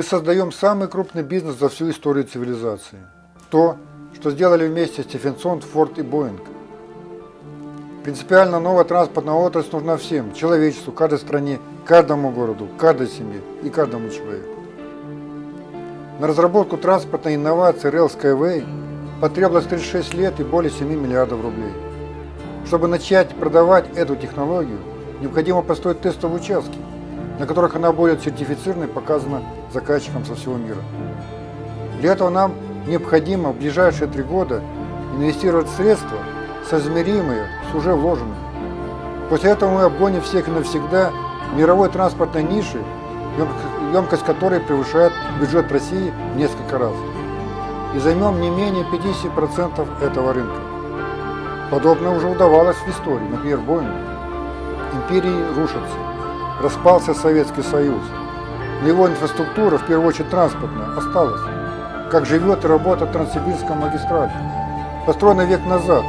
Мы создаем самый крупный бизнес за всю историю цивилизации. То, что сделали вместе Стефенсон, Форд и Боинг. Принципиально новая транспортная отрасль нужна всем, человечеству, каждой стране, каждому городу, каждой семье и каждому человеку. На разработку транспортной инновации Rail Skyway потребовалось 36 лет и более 7 миллиардов рублей. Чтобы начать продавать эту технологию, необходимо построить тестовые участки, на которых она будет сертифицирована и показана заказчикам со всего мира. Для этого нам необходимо в ближайшие три года инвестировать средства, соизмеримые с уже вложенными. После этого мы обгоним всех навсегда мировой транспортной ниши, емкость которой превышает бюджет России в несколько раз. И займем не менее 50% этого рынка. Подобное уже удавалось в истории, например, Боингу. Империи рушатся. Распался Советский Союз. Но его инфраструктура, в первую очередь транспортная, осталась. Как живет и работает Транссибирская магистраль. Построена век назад,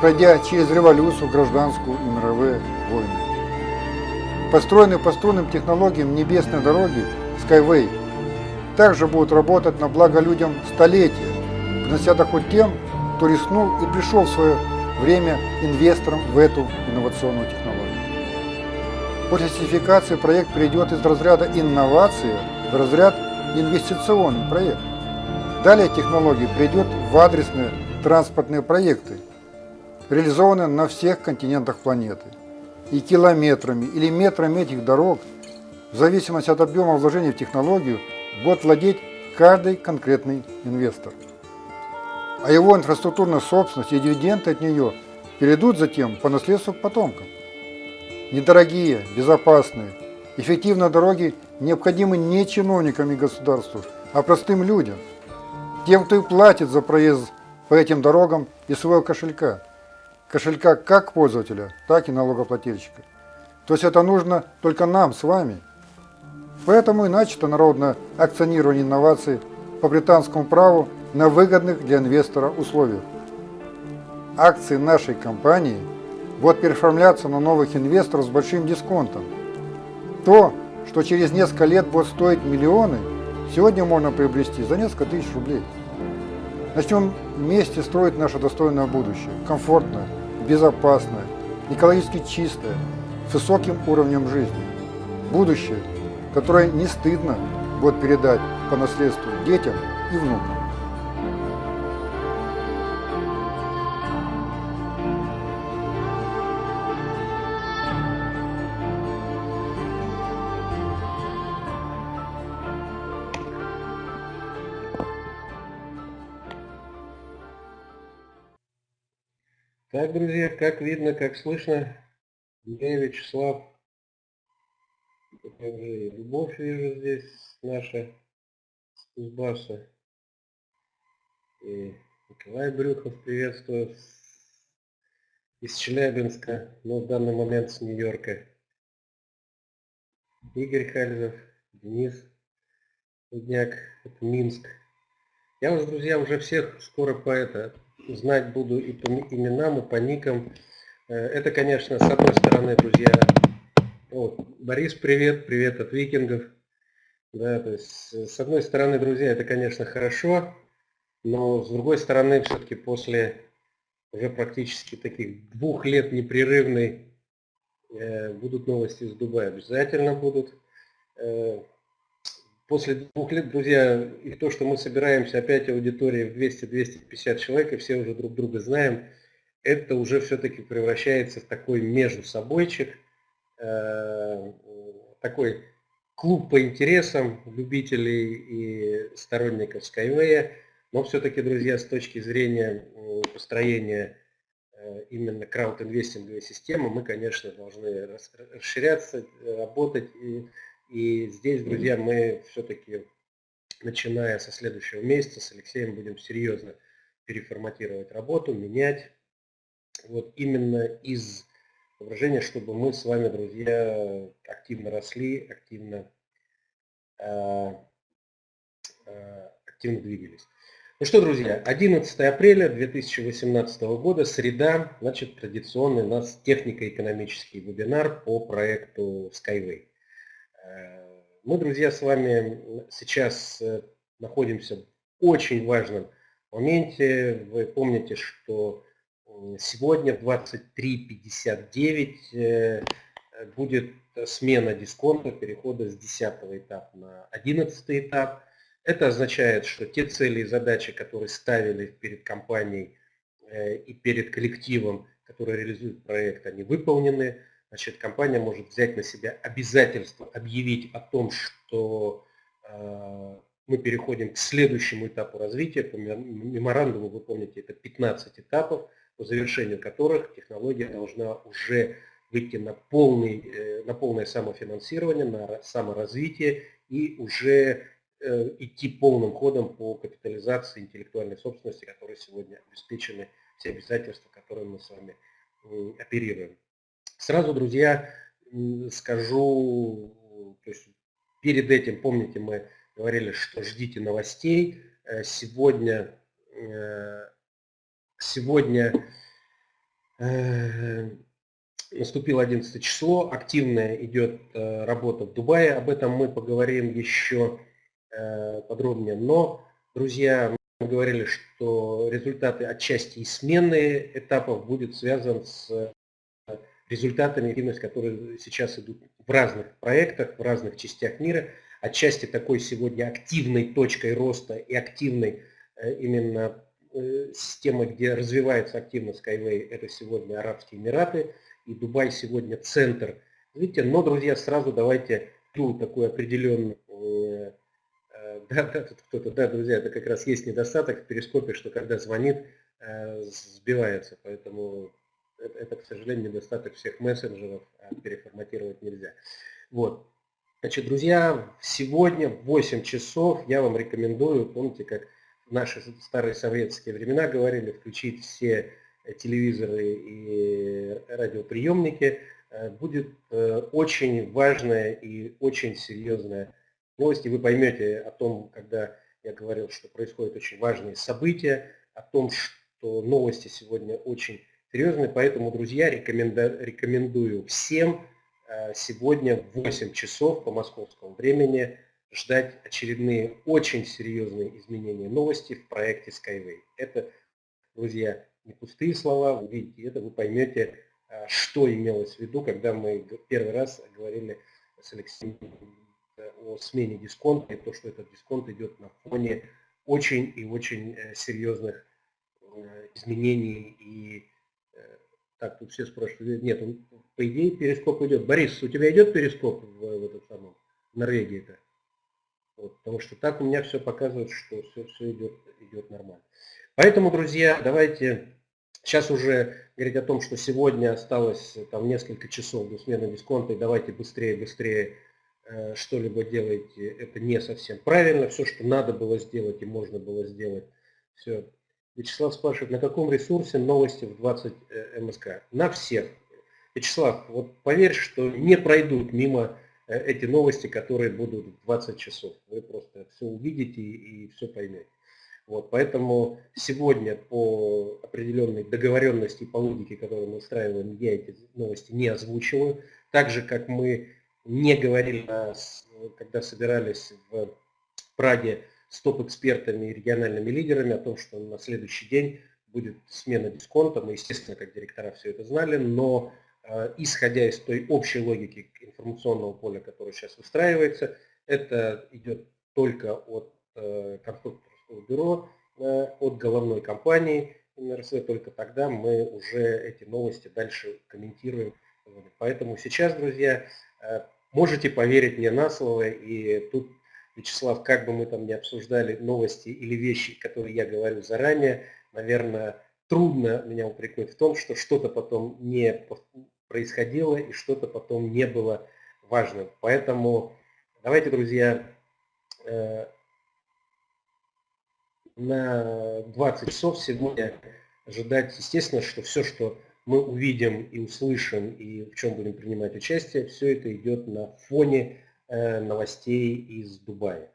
пройдя через революцию, гражданскую и мировые войны. Построенные по струнным технологиям небесной дороги Skyway также будут работать на благо людям столетия, принося доход тем, кто рискнул и пришел в свое время инвестором в эту инновационную технологию. После сертификации проект перейдет из разряда инновации в разряд инвестиционный проект. Далее технология придет в адресные транспортные проекты, реализованные на всех континентах планеты. И километрами или метрами этих дорог, в зависимости от объема вложений в технологию, будет владеть каждый конкретный инвестор. А его инфраструктурная собственность и дивиденды от нее перейдут затем по наследству к потомкам. Недорогие, безопасные, эффективные дороги необходимы не чиновникам и государству, а простым людям – тем, кто и платит за проезд по этим дорогам из своего кошелька. Кошелька как пользователя, так и налогоплательщика. То есть это нужно только нам с вами. Поэтому и начато народное акционирование инноваций по британскому праву на выгодных для инвестора условиях. Акции нашей компании будут переоформляться на новых инвесторов с большим дисконтом. То, что через несколько лет будет стоить миллионы – сегодня можно приобрести за несколько тысяч рублей. Начнем вместе строить наше достойное будущее, комфортное, безопасное, экологически чистое, с высоким уровнем жизни. Будущее, которое не стыдно будет передать по наследству детям и внукам. Так, друзья, как видно, как слышно, я Вячеслав, также Любовь вижу здесь, наша с Кузбасса. И Николай Брюхов приветствую из Челябинска, но в данный момент с Нью-Йорка. Игорь Хальзов, Денис Дудняк, это Минск. Я вас, друзья, уже всех скоро по это знать буду и по именам, и по никам. Э, это, конечно, с одной стороны, друзья, вот, Борис, привет, привет от викингов. Да, то есть, с одной стороны, друзья, это, конечно, хорошо, но с другой стороны, все-таки после уже практически таких двух лет непрерывной э, будут новости из Дубая. Обязательно будут. Э, после двух лет, друзья, и то, что мы собираемся опять аудитории в 200-250 человек, и все уже друг друга знаем, это уже все-таки превращается в такой между собойчик, э, такой клуб по интересам любителей и сторонников Skyway, но все-таки, друзья, с точки зрения построения э, именно краудинвестинговой системы, мы, конечно, должны расширяться, работать и и здесь, друзья, мы все-таки, начиная со следующего месяца, с Алексеем будем серьезно переформатировать работу, менять. Вот именно из соображения, чтобы мы с вами, друзья, активно росли, активно, э, э, активно двигались. Ну что, друзья, 11 апреля 2018 года, среда, значит, традиционный у нас технико-экономический вебинар по проекту Skyway. Э, Мы, друзья, с вами сейчас э, находимся в очень важном моменте. Вы помните, что сегодня в 23.59 э, будет смена дисконта перехода с 10 этапа на 11 этап. Это означает, что те цели и задачи, которые ставили перед компанией и перед коллективом, который реализует проект, они выполнены. Значит, компания может взять на себя обязательство объявить о том, что э, мы переходим к следующему этапу развития. По меморандуму, вы помните, это 15 этапов, по завершению которых технология должна уже выйти на, полный, э, на полное самофинансирование, на саморазвитие и уже э, идти полным ходом по капитализации интеллектуальной собственности, которые сегодня обеспечены, все обязательства, которые мы с вами оперируем. Сразу, друзья, скажу, то есть перед этим, помните, мы говорили, что ждите новостей. Э, сегодня, сегодня наступило 11 число, активная идет э, работа в Дубае, об этом мы поговорим еще э, подробнее. Но, друзья, мы говорили, что результаты отчасти и смены этапов будет связан с э, результатами которые сейчас идут в разных проектах, в разных частях мира. Отчасти такой сегодня активной точкой роста и активной именно системой, где развивается активно Skyway, это сегодня Арабские Эмираты и Дубай сегодня центр. Видите, но, друзья, сразу давайте ту такую определенную... Э, э, да, да, тут кто-то, да, друзья, это как раз есть недостаток в перископе, что когда звонит, э, сбивается, поэтому это, это, к сожалению, недостаток всех мессенджеров, а переформатировать нельзя. Вот. Значит, друзья, сегодня в 8 часов я вам рекомендую, помните, как в наши старые советские времена говорили, включить все телевизоры и радиоприемники, э, будет э, очень важная и очень серьезная новость. И вы поймете о том, когда я говорил, что происходят очень важные события, о том, что новости сегодня очень серьезные. Поэтому, друзья, рекомендую всем э, сегодня в 8 часов по московскому времени ждать очередные очень серьезные изменения новости в проекте Skyway. Это, друзья, не пустые слова, вы видите это, вы поймете, а, что имелось в виду, когда мы первый раз говорили с Алексеем э, о смене дисконта и то, что этот дисконт идет на фоне очень и очень э, серьезных э, изменений и так, тут все спрашивают, нет, он, по идее перископ идет. Борис, у тебя идет перископ в, в этот самом, Норвегии-то? Вот, потому что так у меня все показывает, что все, все идет, идет нормально. Поэтому, друзья, давайте сейчас уже говорить о том, что сегодня осталось там несколько часов до смены дисконта, и давайте быстрее, быстрее э, что-либо делайте, это не совсем правильно. Все, что надо было сделать и можно было сделать, все. Вячеслав спрашивает, на каком ресурсе новости в 20 э, МСК? На всех. Вячеслав, вот поверь, что не пройдут мимо э, эти новости, которые будут в 20 часов. Вы просто все увидите и все поймете. Вот, поэтому сегодня по определенной договоренности по логике, которую мы устраиваем, я эти новости не озвучиваю. Так же, как мы не говорили, когда собирались в Праге с топ-экспертами и региональными лидерами о том, что на следующий день будет смена дисконта. Мы, естественно, как директора все это знали, но э, исходя из той общей логики информационного поля, которое сейчас выстраивается, это идет только от э, конструкторов бюро э, от головной компании МРС, только тогда мы уже эти новости дальше комментируем. Поэтому сейчас, друзья, можете поверить мне на слово, и тут, Вячеслав, как бы мы там не обсуждали новости или вещи, которые я говорю заранее, наверное, трудно меня упрекнуть в том, что что-то потом не происходило и что-то потом не было важным. Поэтому давайте, друзья, э, на 20 часов сегодня ожидать, естественно, что все, что мы увидим и услышим, и в чем будем принимать участие, все это идет на фоне новостей из Дубая.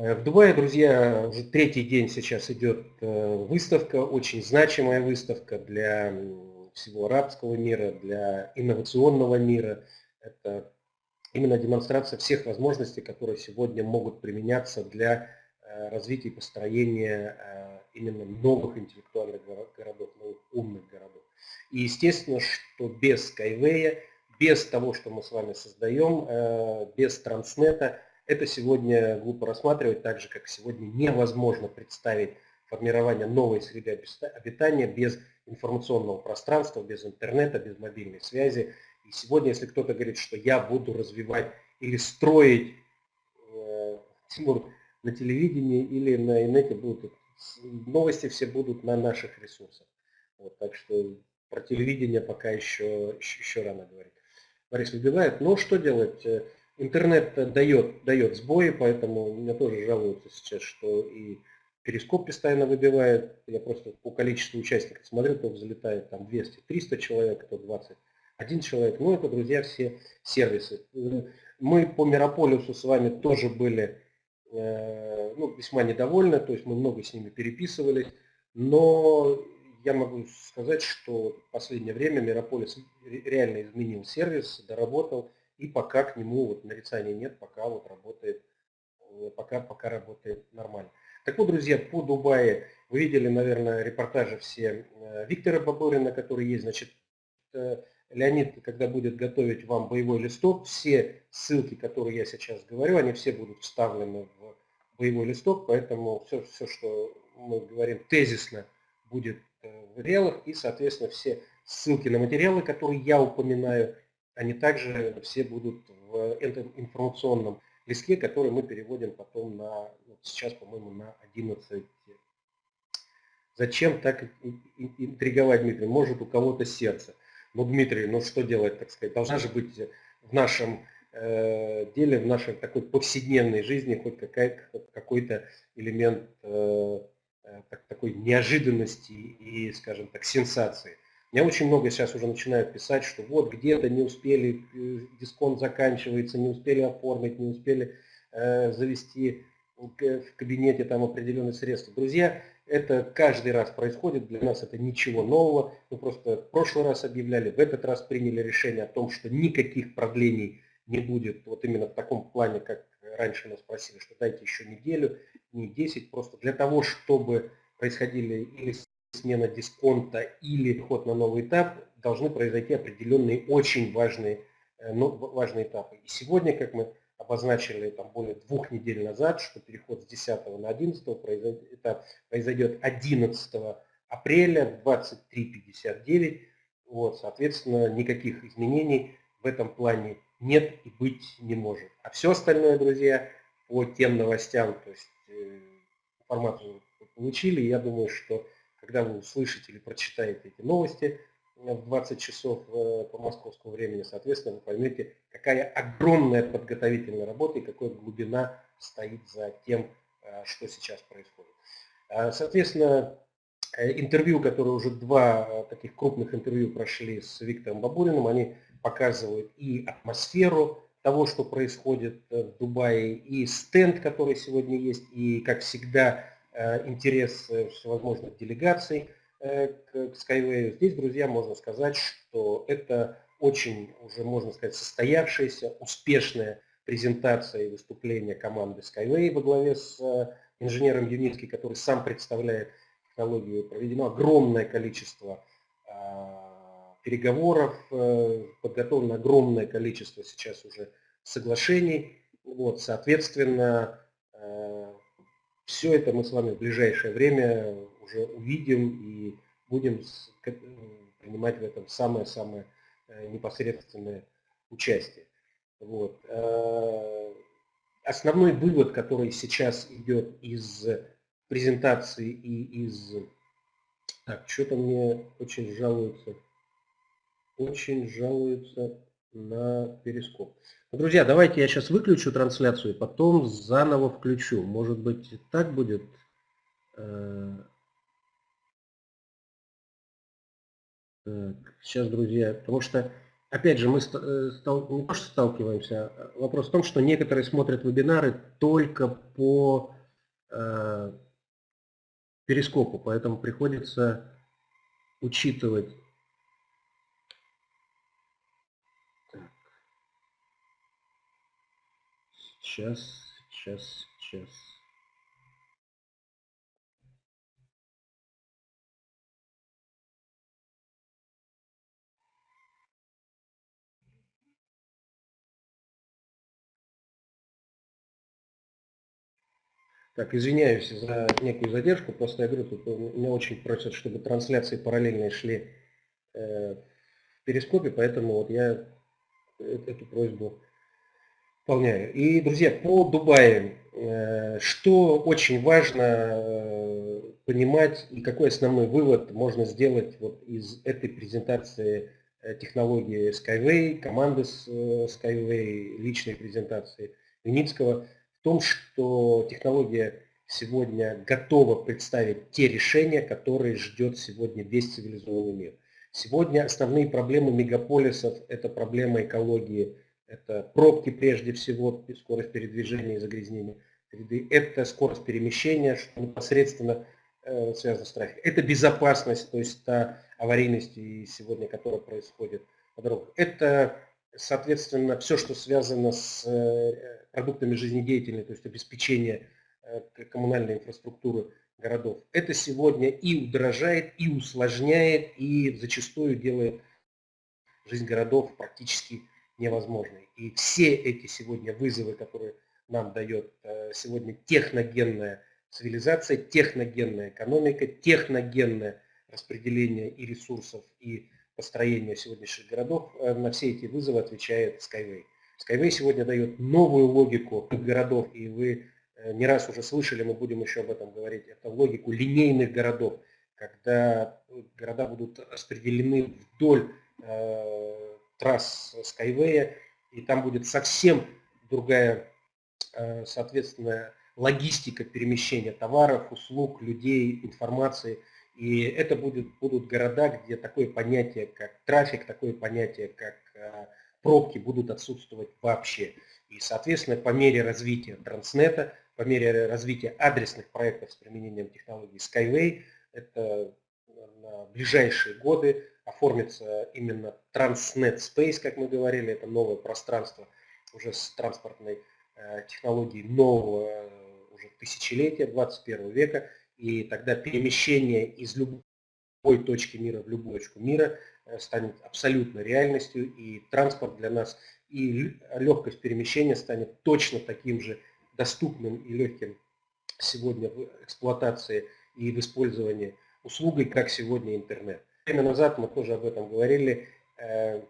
Э, в Дубае, друзья, уже третий день сейчас идет э, выставка, очень значимая выставка для всего арабского мира, для инновационного мира. Это именно демонстрация всех возможностей, которые сегодня могут применяться для э, развития и построения э, именно новых интеллектуальных городов, новых умных городов. И естественно, что без Skyway, без того, что мы с вами создаем, э, без Транснета, это сегодня глупо рассматривать, так же, как сегодня невозможно представить формирование новой среды обитания без информационного пространства, без интернета, без мобильной связи. И сегодня, если кто-то говорит, что я буду развивать или строить, э, Тимур, на телевидении или на инете будут, новости все будут на наших ресурсах. Вот, так что про телевидение пока еще, еще, еще рано говорить. Борис выбивает. Но что делать? Э, интернет дает, дает сбои, поэтому меня тоже жалуются сейчас, что и перископ постоянно выбивает. Я просто по количеству участников смотрю, то взлетает там 200-300 человек, то 21 человек. Ну, это, друзья, все сервисы. Мы по Мирополису с вами тоже были э, ну, весьма недовольны, то есть мы много с ними переписывались, но я могу сказать, что в последнее время Мирополис реально изменил сервис, доработал, и пока к нему вот нарицания нет, пока вот работает, э, пока, пока работает нормально. Так вот, друзья, по Дубае вы видели, наверное, репортажи все э, Виктора Бабурина, который есть, значит, э, Леонид, когда будет готовить вам боевой листок, все ссылки, которые я сейчас говорю, они все будут вставлены в боевой листок, поэтому все, все что мы говорим тезисно, будет в реалах, и, соответственно, все ссылки на материалы, которые я упоминаю, они также все будут в этом информационном листке, который мы переводим потом на, вот сейчас, по-моему, на 11. Зачем так интриговать, Дмитрий? Может, у кого-то сердце. Ну, Дмитрий, ну что делать, так сказать? Должна же быть в нашем э, деле, в нашей такой повседневной жизни хоть какой-то элемент э, э, такой неожиданности и, скажем так, сенсации. Мне очень много сейчас уже начинают писать, что вот где-то не успели, э, дисконт заканчивается, не успели оформить, не успели э, завести в кабинете там определенные средства. Друзья, это каждый раз происходит, для нас это ничего нового. Мы просто в прошлый раз объявляли, в этот раз приняли решение о том, что никаких продлений не будет вот именно в таком плане, как раньше нас просили, что дайте еще неделю, не 10, просто для того, чтобы происходили или смена дисконта или ход на новый этап, должны произойти определенные очень важные, ну, важные этапы. И сегодня, как мы обозначили там, более двух недель назад, что переход с 10 на 11 произойдет, этап произойдет 11 апреля в 23.59. Вот, соответственно, никаких изменений в этом плане нет и быть не может. А все остальное, друзья, по тем новостям, то есть э, информацию получили, я думаю, что когда вы услышите или прочитаете эти новости в 20 часов э, по московскому времени, соответственно, вы поймете, какая огромная подготовительная работа и какая глубина стоит за тем, э, что сейчас происходит. Соответственно, э, интервью, которые уже два таких крупных интервью прошли с Виктором Бабуриным, они показывают и атмосферу того, что происходит в Дубае, и стенд, который сегодня есть, и, как всегда, Э, интерес э, всевозможных делегаций э, к Skyway. Здесь, друзья, можно сказать, что это очень уже, можно сказать, состоявшаяся, успешная презентация и выступление команды Skyway во главе с инженером Юницки, который сам представляет технологию. Проведено огромное количество переговоров, подготовлено огромное количество сейчас уже соглашений. Вот, соответственно, все это мы с вами в ближайшее время уже увидим и будем принимать в этом самое-самое э, непосредственное участие. Вот. Э, основной вывод, который сейчас идет из презентации и из... Так, что-то мне очень жалуются. Очень жалуются на перископ. Друзья, давайте я сейчас выключу трансляцию, потом заново включу. Может быть, так будет? Э, так, сейчас, друзья, потому что, опять же, мы э, стал, не то, что сталкиваемся, а вопрос в том, что некоторые смотрят вебинары только по э, перископу, поэтому приходится учитывать Сейчас, сейчас, сейчас. Так, извиняюсь за некую задержку, просто я говорю, тут меня очень просят, чтобы трансляции параллельно шли э, в перископе, поэтому вот я эту просьбу выполняю. И, друзья, по Дубаю, э, что очень важно э, понимать и какой основной вывод можно сделать вот из этой презентации э, технологии Skyway, команды Skyway, личной презентации Виницкого – в том, что технология сегодня готова представить те решения, которые ждет сегодня весь цивилизованный мир. Сегодня основные проблемы мегаполисов – это проблема экологии, это пробки прежде всего, скорость передвижения и загрязнения среды, это скорость перемещения, что непосредственно э, связано с трафиком. Это безопасность, то есть та аварийность, сегодня, которая происходит по дорогам. Это, соответственно, все, что связано с э, продуктами жизнедеятельной, то есть обеспечение э, коммунальной инфраструктуры городов. Это сегодня и удорожает, и усложняет, и зачастую делает жизнь городов практически невозможной. И все эти сегодня вызовы, которые нам дает э, сегодня техногенная цивилизация, техногенная экономика, техногенное распределение и ресурсов, и построение сегодняшних городов, э, на все эти вызовы отвечает Skyway. Skyway сегодня дает новую логику городов, и вы э, не раз уже слышали, мы будем еще об этом говорить, это логику линейных городов, когда города будут распределены вдоль трасс Skyway, и там будет совсем другая, э, соответственно, логистика перемещения товаров, услуг, людей, информации. И это будет, будут города, где такое понятие, как трафик, такое понятие, как э, пробки будут отсутствовать вообще. И, соответственно, по мере развития Транснета, по мере развития адресных проектов с применением технологии Skyway, это на ближайшие годы оформится именно Transnet Space, как мы говорили, это новое пространство уже с транспортной э, технологией нового э, уже тысячелетия, 21 века, и тогда перемещение из любой точки мира в любую точку мира Э, станет абсолютно реальностью, и транспорт для нас, и легкость перемещения станет точно таким же доступным и легким сегодня в эксплуатации и в использовании услугой, как сегодня интернет. Время назад мы тоже об этом говорили. Э,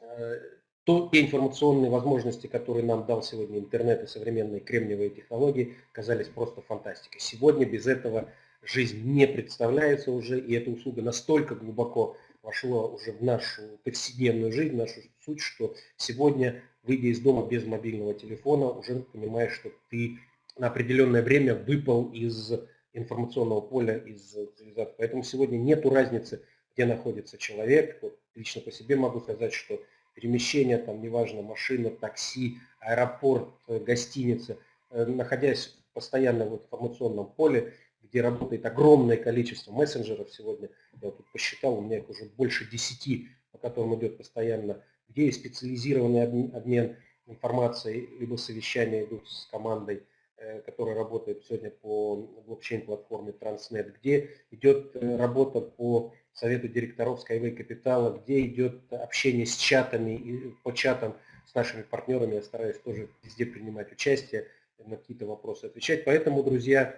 э, то, те информационные возможности, которые нам дал сегодня интернет и современные кремниевые технологии, казались просто фантастикой. Сегодня без этого жизнь не представляется уже, и эта услуга настолько глубоко вошло уже в нашу повседневную жизнь, в нашу суть, что сегодня, выйдя из дома без мобильного телефона, уже понимаешь, что ты на определенное время выпал из информационного поля, из цивилизации. Поэтому сегодня нет разницы, где находится человек. Вот лично по себе могу сказать, что перемещение, там, неважно, машина, такси, аэропорт, гостиница, э, находясь постоянно в информационном поле, где работает огромное количество мессенджеров сегодня, я тут посчитал, у меня их уже больше 10, по которым идет постоянно, где есть специализированный обмен информацией, либо совещания идут с командой, э, которая работает сегодня по блокчейн-платформе Transnet, где идет э, работа по совету директоров Skyway Capital, где идет общение с чатами, по чатам с нашими партнерами. Я стараюсь тоже везде принимать участие, на какие-то вопросы отвечать. Поэтому, друзья,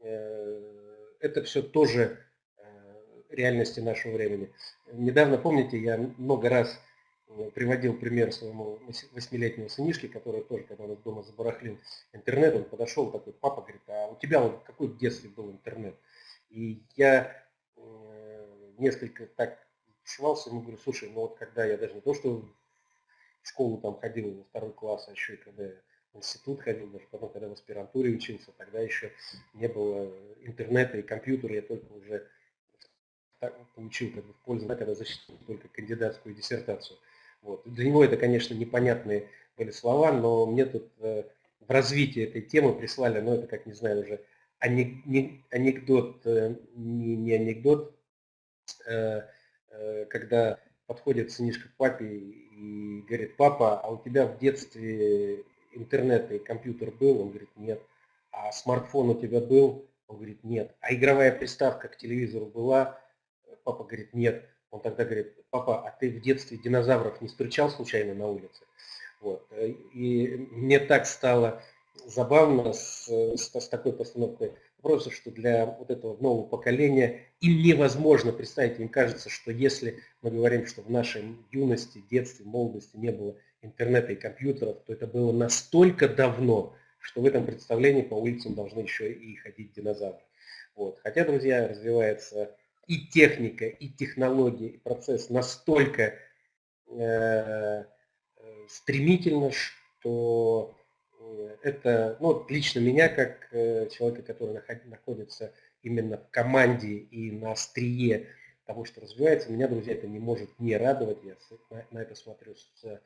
э, это все тоже реальности нашего времени. Недавно, помните, я много раз приводил пример своему восьмилетнему сынишке, который тоже, когда он дома забарахлил интернет, он подошел такой, папа говорит, а у тебя вот какой в детстве был интернет? И я э, несколько так швался, ему говорю, слушай, ну вот когда я даже не то, что в школу там ходил во второй класс, а еще и когда я в институт ходил, даже потом, когда в аспирантуре учился, тогда еще не было интернета и компьютера, я только уже получил как бы, в пользу, да, когда защитил только кандидатскую диссертацию. Вот. Для него это, конечно, непонятные были слова, но мне тут э, в развитии этой темы прислали, ну это как, не знаю, уже анекдот, э, не, не анекдот, э, э, когда подходит сынишка к папе и говорит, папа, а у тебя в детстве интернет и компьютер был? Он говорит, нет. А смартфон у тебя был? Он говорит, нет. А игровая приставка к телевизору была? Папа говорит, нет. Он тогда говорит, папа, а ты в детстве динозавров не встречал случайно на улице? Вот. И мне так стало забавно с, с, с такой постановкой вопроса, что для вот этого нового поколения им невозможно представить, им кажется, что если мы говорим, что в нашей юности, детстве, молодости не было интернета и компьютеров, то это было настолько давно, что в этом представлении по улицам должны еще и ходить динозавры. Вот. Хотя, друзья, развивается и техника, и технология, и процесс настолько э, э стремительно, что э, это, ну, лично меня, как э, человека, который находится именно в команде и на острие того, что развивается, меня, друзья, это не может не радовать. Я на это смотрю с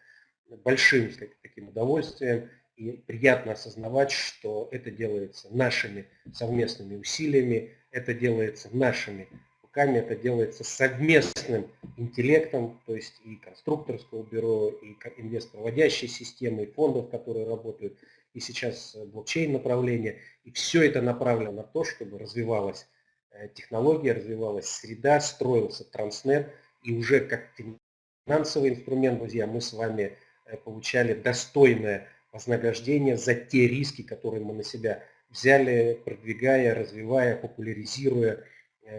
большим таким удовольствием. И приятно осознавать, что это делается нашими совместными усилиями, это делается нашими руками, это делается совместным интеллектом, то есть и конструкторского бюро, и инвестпроводящей системы, и фондов, которые работают, и сейчас блокчейн направление. И все это направлено на то, чтобы развивалась э, технология, развивалась среда, строился транснет, и уже как финансовый инструмент, друзья, мы с вами э, получали достойное вознаграждение за те риски, которые мы на себя взяли, продвигая, развивая, популяризируя э,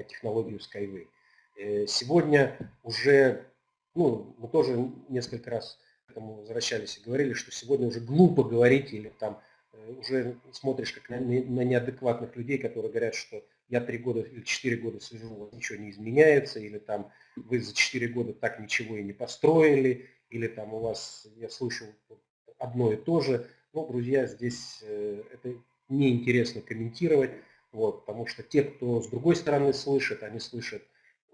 технологию Skyway. Э, сегодня уже, ну, мы тоже несколько раз к этому возвращались и говорили, что сегодня уже глупо говорить или там э, уже смотришь как на, на неадекватных людей, которые говорят, что я три года или четыре года сижу, ничего не изменяется, или там вы за четыре года так ничего и не построили, или там у вас, я слышу одно и то же. Ну, друзья, здесь э, это неинтересно комментировать, вот, потому что те, кто с другой стороны слышит, они слышат,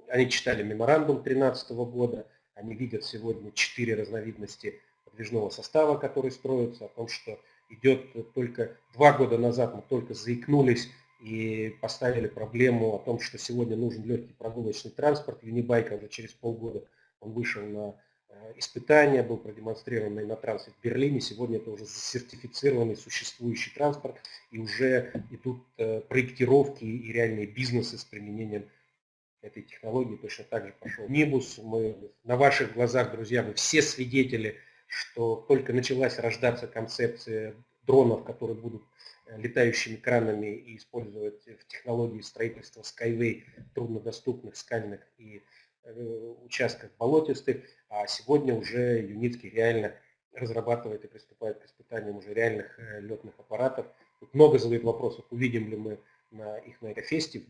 они читали меморандум 2013 года, они видят сегодня четыре разновидности подвижного состава, который строится, о том, что идет только два года назад мы только заикнулись и поставили проблему о том, что сегодня нужен легкий прогулочный транспорт. Юнибайка уже через полгода он вышел на испытания, был продемонстрирован на трассе в Берлине. Сегодня это уже сертифицированный существующий транспорт, и уже идут э, проектировки и реальные бизнесы с применением этой технологии. Точно так же пошел Нибус. Мы на ваших глазах, друзья, вы все свидетели, что только началась рождаться концепция дронов, которые будут э, летающими кранами и использовать в технологии строительства Skyway труднодоступных скальных и участках болотистых. А сегодня уже Юницкий реально разрабатывает и приступает к испытаниям уже реальных э, летных аппаратов. Тут много задают вопросов, увидим ли мы на их на Экофесте.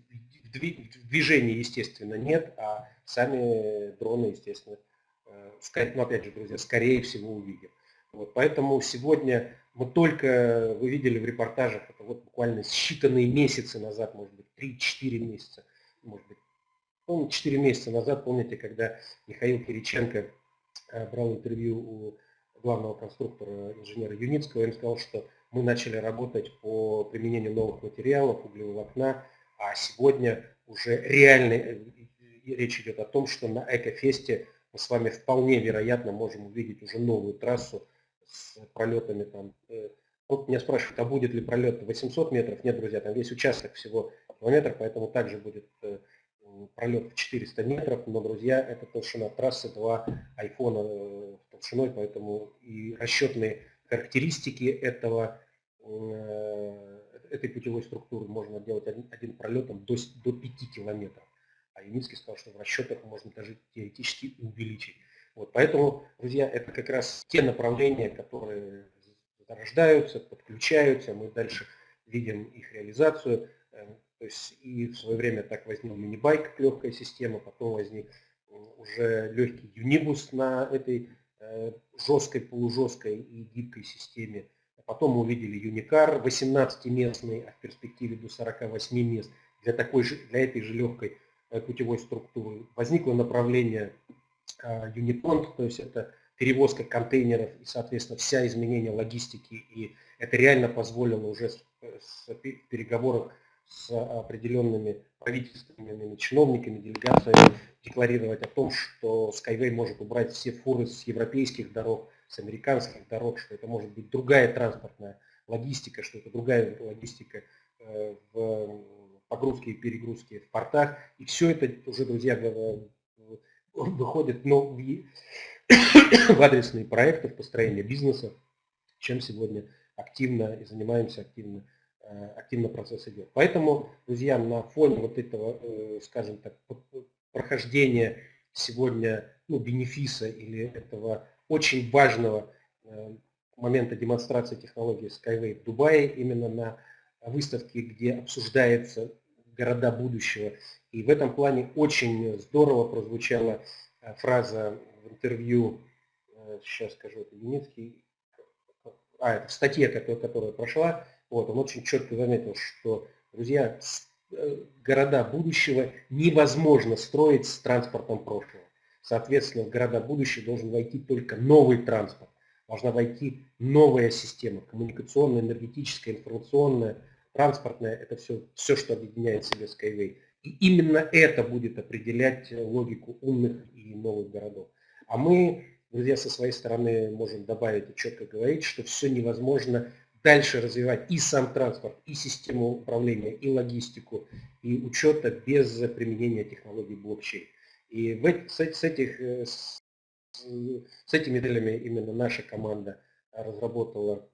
В движении, естественно, нет, а сами дроны, естественно, э, ну, опять же, друзья, скорее всего увидим. Вот, поэтому сегодня мы только, вы видели в репортажах, это вот буквально считанные месяцы назад, может быть, 3-4 месяца, может быть, Помните, 4 месяца назад, помните, когда Михаил Кириченко э, брал интервью у главного конструктора инженера Юницкого, он сказал, что мы начали работать по применению новых материалов, углеволокна, а сегодня уже реально э, речь идет о том, что на Экофесте мы с вами вполне вероятно можем увидеть уже новую трассу с пролетами там. Э, вот меня спрашивают, а будет ли пролет 800 метров? Нет, друзья, там весь участок всего километр, поэтому также будет пролет в 400 метров, но, друзья, это толщина трассы 2 айфона э, толщиной, поэтому и расчетные характеристики этого, э, этой путевой структуры можно делать один, один пролетом до, до 5 километров. А Юницкий сказал, что в расчетах можно даже теоретически увеличить. Вот, поэтому, друзья, это как раз те направления, которые рождаются, подключаются, мы дальше видим их реализацию. Э, то есть и в свое время так возник мини-байк легкая система, потом возник уже легкий юнибус на этой э, жесткой, полужесткой и гибкой системе. А потом мы увидели юникар 18-местный, а в перспективе до 48 мест для, такой же, для этой же легкой э, путевой структуры. Возникло направление Юнипонт, то есть это перевозка контейнеров и, соответственно, вся изменение логистики. И это реально позволило уже с переговоров с определенными правительственными чиновниками, делегациями декларировать о том, что Skyway может убрать все фуры с европейских дорог с американских дорог, что это может быть другая транспортная логистика, что это другая логистика э, в погрузке и перегрузке в портах. И все это уже, друзья, выходит ну, в, адресные проекты, в построение бизнеса, чем сегодня активно и занимаемся активно, э, активно процесс идет. Поэтому, друзья, на фоне вот этого, э, скажем так, прохождения сегодня ну, бенефиса или этого очень важного э, момента демонстрации технологии Skyway в Дубае, именно на выставке, где обсуждается города будущего. И в этом плане очень здорово прозвучала фраза в интервью, сейчас скажу, это Юницкий, а, это в статье, которая, которая прошла, вот, он очень четко заметил, что, друзья, э, города будущего невозможно строить с транспортом прошлого. Соответственно, в города будущего должен войти только новый транспорт. Должна войти новая система, коммуникационная, энергетическая, информационная, транспортная. Это все, все, что объединяет себе Skyway. И именно это будет определять логику умных и новых городов. А мы Друзья, со своей стороны можем добавить и четко говорить, что все невозможно дальше развивать и сам транспорт, и систему управления, и логистику, и учета без применения технологий блокчейн. И с, этих, э, с, с этими целями именно наша команда разработала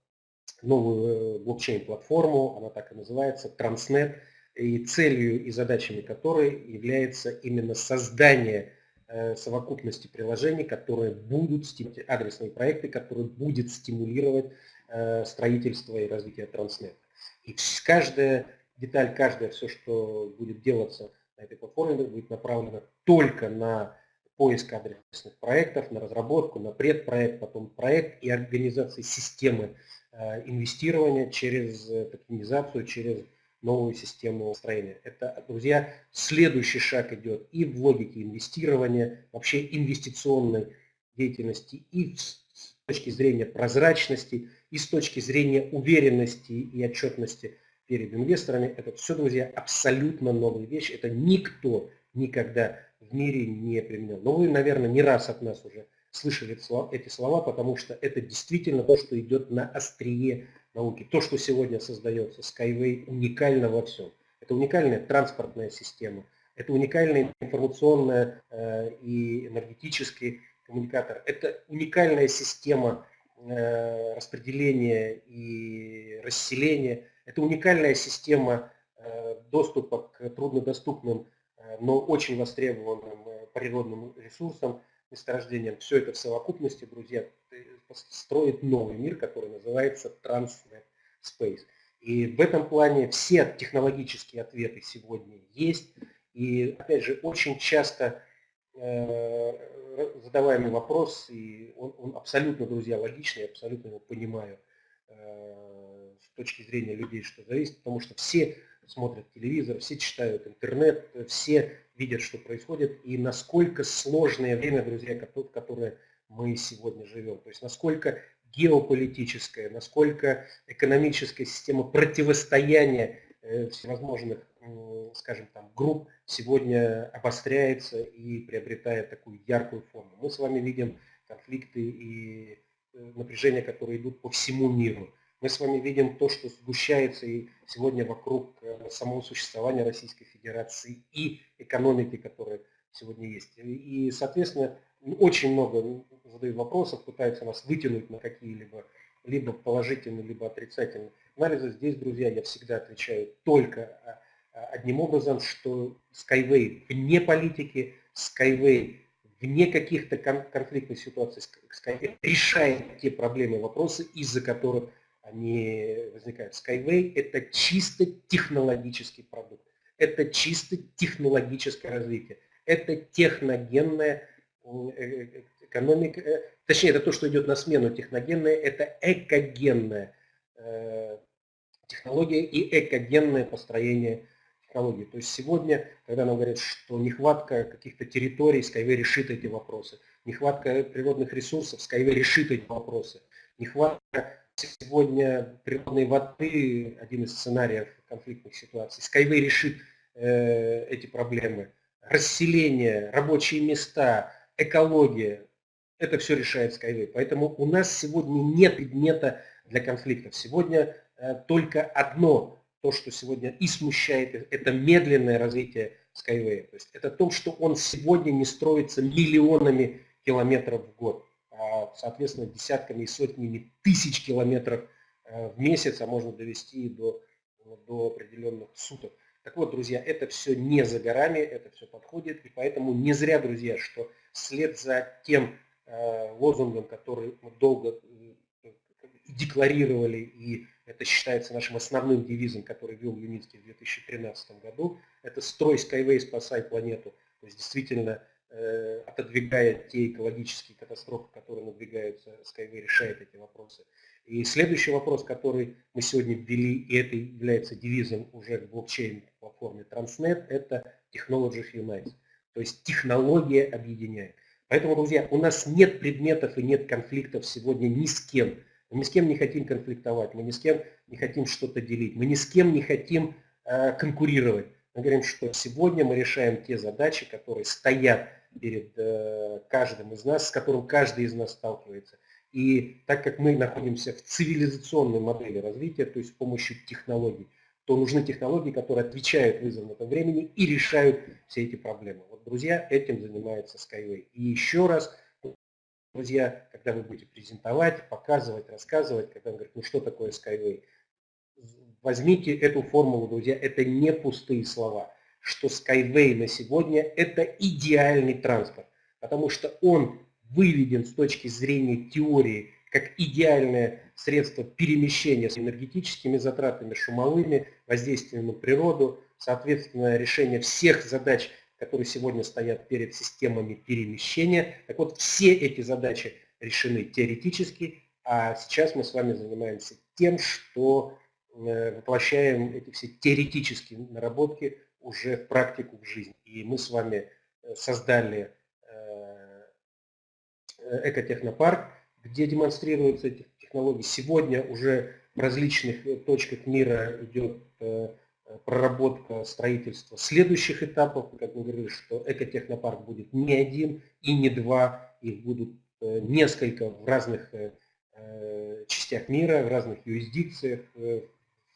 новую э, блокчейн-платформу, она так и называется, Transnet, и целью и задачами которой является именно создание Э, совокупности приложений, которые будут, адресные проекты, которые будут стимулировать э, строительство и развитие Транснет. И каждая деталь, каждое все, что будет делаться на этой платформе, будет направлено только на поиск адресных проектов, на разработку, на предпроект, потом проект и организации системы э, инвестирования через токенизацию, через новую систему строения. Это, друзья, следующий шаг идет и в логике инвестирования, вообще инвестиционной деятельности, и с точки зрения прозрачности, и с точки зрения уверенности и отчетности перед инвесторами. Это все, друзья, абсолютно новая вещь. Это никто никогда в мире не применял. Но вы, наверное, не раз от нас уже слышали эти слова, потому что это действительно то, что идет на острие науки. То, что сегодня создается Skyway, уникально во всем. Это уникальная транспортная система, это уникальный информационный э, и энергетический коммуникатор, это уникальная система э, распределения и расселения, это уникальная система э, доступа к труднодоступным, э, но очень востребованным природным ресурсам, месторождениям. Все это в совокупности, друзья, строит новый мир, который называется Transnet Space. И в этом плане все технологические ответы сегодня есть. И опять же, очень часто задаваемый вопрос, и он, он абсолютно, друзья, логичный, я абсолютно его понимаю э, с точки зрения людей, что зависит, потому что все смотрят телевизор, все читают интернет, все видят, что происходит, и насколько сложное время, друзья, которое мы сегодня живем. То есть насколько геополитическая, насколько экономическая система противостояния э, всевозможных, скажем там, групп сегодня обостряется и приобретает такую яркую форму. Мы с вами видим конфликты и э, напряжения, которые идут по всему миру. Мы с вами видим то, что сгущается и сегодня вокруг э, самого существования Российской Федерации и экономики, которая сегодня есть. И, соответственно, очень много задают вопросов, пытаются нас вытянуть на какие-либо либо положительные, либо отрицательные анализы. Здесь, друзья, я всегда отвечаю только а, а, одним образом, что Skyway вне политики, Skyway вне каких-то конфликтных ситуаций, Skyway решает те проблемы и вопросы, из-за которых они возникают. Skyway – это чисто технологический продукт, это чисто технологическое развитие, это техногенное Э, экономика, э, точнее, это то, что идет на смену техногенная, это экогенная э, технология и экогенное построение технологии. То есть сегодня, когда нам говорят, что нехватка каких-то территорий, Skyway решит эти вопросы, нехватка природных ресурсов, Skyway решит эти вопросы, нехватка сегодня природной воды, один из сценариев конфликтных ситуаций, Skyway решит эти проблемы, расселение, рабочие места, экология. это все решает Skyway. Поэтому у нас сегодня нет предмета для конфликтов. Сегодня э, только одно, то, что сегодня и смущает, это медленное развитие Skyway. То есть это то, что он сегодня не строится миллионами километров в год, а, соответственно, десятками и сотнями тысяч километров э, в месяц, а можно довести до, до определенных суток. Так вот, друзья, это все не за горами, это все подходит, и поэтому не зря, друзья, что вслед за тем э, лозунгом, который мы долго э, декларировали, и это считается нашим основным девизом, который вел Юницкий в 2013 году, это «Строй Skyway, спасай планету». То есть действительно э, отодвигая те экологические катастрофы, которые надвигаются, Skyway решает эти вопросы. И следующий вопрос, который мы сегодня ввели, и это является девизом уже в блокчейн-платформе Transnet, это Technology Unites. То есть технология объединяет. Поэтому, друзья, у нас нет предметов и нет конфликтов сегодня ни с кем. Мы ни с кем не хотим конфликтовать, мы ни с кем не хотим что-то делить, мы ни с кем не хотим э, конкурировать. Мы говорим, что сегодня мы решаем те задачи, которые стоят перед э, каждым из нас, с которым каждый из нас сталкивается. И так как мы находимся в цивилизационной модели развития, то есть с помощью технологий, то нужны технологии, которые отвечают вызовам этого времени и решают все эти проблемы. Вот, друзья, этим занимается Skyway. И еще раз, друзья, когда вы будете презентовать, показывать, рассказывать, когда вы говорите, ну что такое Skyway, возьмите эту формулу, друзья, это не пустые слова, что Skyway на сегодня это идеальный транспорт, потому что он выведен с точки зрения теории как идеальное средство перемещения с энергетическими затратами, шумовыми, воздействием на природу, соответственно, решение всех задач, которые сегодня стоят перед системами перемещения. Так вот, все эти задачи решены теоретически, а сейчас мы с вами занимаемся тем, что э, воплощаем эти все теоретические наработки уже в практику, в жизнь. И мы с вами э, создали Э, экотехнопарк, где демонстрируются эти технологии. Сегодня уже в различных точках мира идет проработка строительства следующих этапов. Как мы говорили, что экотехнопарк будет не один и не два, их будут несколько в разных частях мира, в разных юрисдикциях,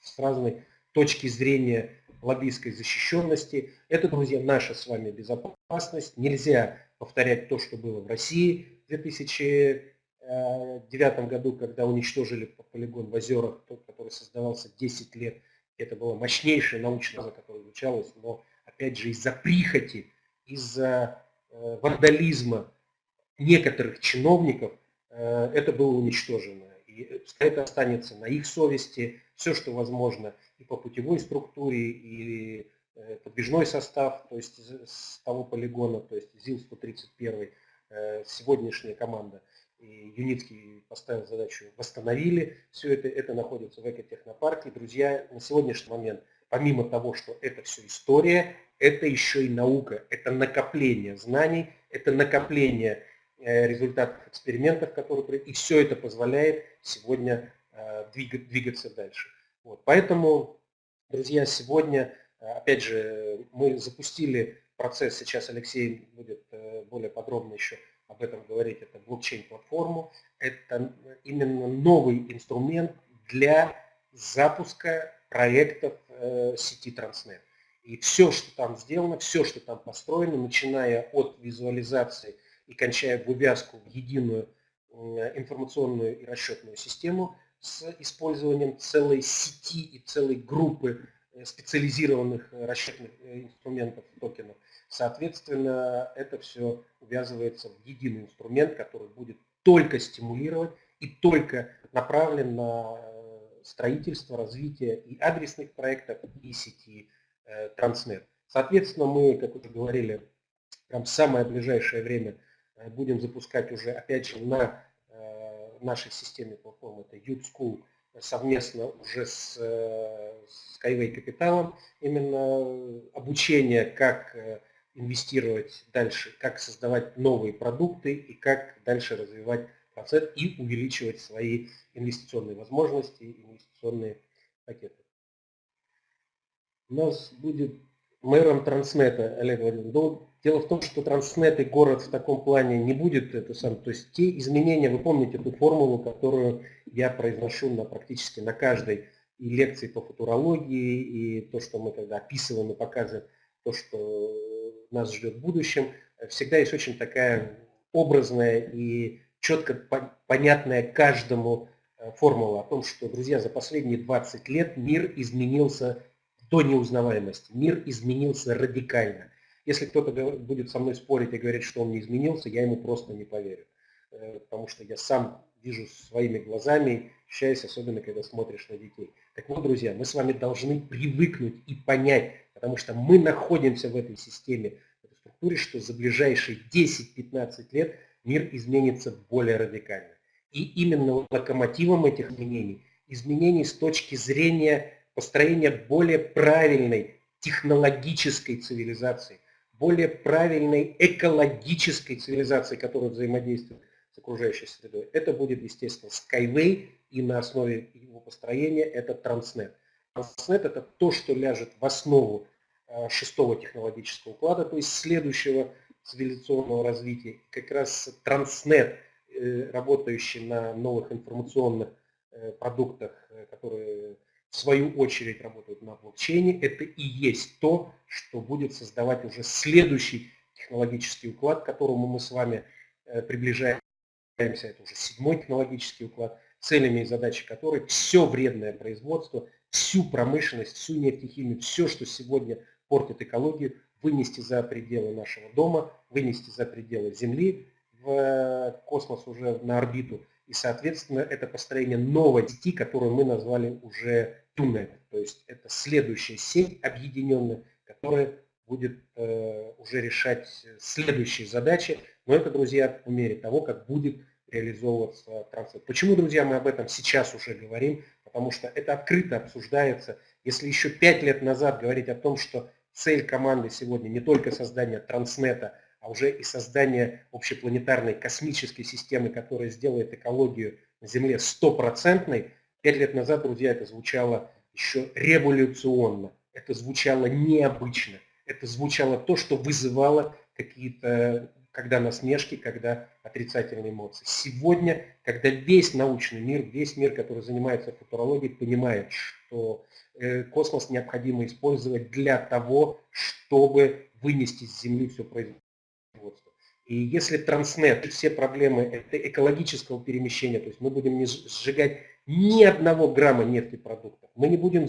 с разной точки зрения лоббистской защищенности. Это, друзья, наша с вами безопасность. Нельзя повторять то, что было в России, в 2009 году, когда уничтожили полигон в озерах, тот, который создавался 10 лет, это была мощнейшая научная база, которая изучалась, но опять же из-за прихоти, из-за э, вандализма некоторых чиновников э, это было уничтожено. И это останется на их совести, все, что возможно, и по путевой структуре, и э, подвижной состав, то есть с того полигона, то есть ЗИЛ-131, Э, сегодняшняя команда Юницкий поставил задачу, восстановили все это, это находится в экотехнопарке. Друзья, на сегодняшний момент, помимо того, что это все история, это еще и наука, это накопление знаний, это накопление э, результатов экспериментов, которые и все это позволяет сегодня э, двигаться дальше. Вот. Поэтому, друзья, сегодня, опять же, мы запустили процесс, сейчас Алексей будет э, более подробно еще об этом говорить, это блокчейн-платформу. Это именно новый инструмент для запуска проектов э, сети Transnet. И все, что там сделано, все, что там построено, начиная от визуализации и кончая вывязку в единую информационную и расчетную систему с использованием целой сети и целой группы Э, специализированных э, расчетных э, инструментов, токенов. Соответственно, это все увязывается в единый инструмент, который будет только стимулировать и только направлен на строительство, развитие и адресных проектов, и сети Transnet. Соответственно, мы, как уже говорили, прям в самое ближайшее время будем запускать уже, опять же, на нашей системе платформы, это Youth совместно уже с, с Skyway Капиталом именно обучение, как э, инвестировать дальше, как создавать новые продукты и как дальше развивать процесс и увеличивать свои инвестиционные возможности, инвестиционные пакеты. У нас будет мэром Транснета Олег Владимирович. Дело в том, что Транснет и город в таком плане не будет это сам. То есть те изменения, вы помните эту формулу, которую я произношу на, практически на каждой и лекции по футурологии, и то, что мы когда описываем и показываем, то, что нас ждет в будущем, всегда есть очень такая образная и четко понятная каждому э, формула о том, что, друзья, за последние 20 лет мир изменился до неузнаваемости, мир изменился радикально. Если кто-то будет со мной спорить и говорить, что он не изменился, я ему просто не поверю. Э, потому что я сам вижу своими глазами, ощущаюсь, особенно когда смотришь на детей. Так вот, друзья, мы с вами должны привыкнуть и понять, потому что мы находимся в этой системе, в этой структуре, что за ближайшие 10-15 лет мир изменится более радикально. И именно локомотивом этих изменений, изменений с точки зрения построения более правильной технологической цивилизации, более правильной экологической цивилизации, которая взаимодействует с окружающей средой. Это будет, естественно, Skyway, и на основе его построения это Transnet. Transnet это то, что ляжет в основу э, шестого технологического уклада, то есть следующего цивилизационного развития. Как раз Transnet, э, работающий на новых информационных э, продуктах, которые в свою очередь работают на блокчейне, это и есть то, что будет создавать уже следующий технологический уклад, к которому мы с вами э, приближаемся. Это уже седьмой технологический уклад, целями и задачей которой все вредное производство, всю промышленность, всю нефтехимию, все, что сегодня портит экологию, вынести за пределы нашего дома, вынести за пределы Земли, в э, космос уже на орбиту. И, соответственно, это построение новой сети, которую мы назвали уже Туннель. То есть это следующая сеть объединенная, которая будет э, уже решать следующие задачи. Но это, друзья, по мере того, как будет реализовываться трансфер. Почему, друзья, мы об этом сейчас уже говорим? Потому что это открыто обсуждается. Если еще пять лет назад говорить о том, что цель команды сегодня не только создание транснета, а уже и создание общепланетарной космической системы, которая сделает экологию на Земле стопроцентной, Пять лет назад, друзья, это звучало еще революционно, это звучало необычно, это звучало то, что вызывало какие-то, когда насмешки, когда отрицательные эмоции. Сегодня, когда весь научный мир, весь мир, который занимается футурологией, понимает, что э, космос необходимо использовать для того, чтобы вынести с Земли все производство. И если Транснет, все проблемы это экологического перемещения, то есть мы будем не сжигать ни одного грамма нефтепродуктов. Мы не будем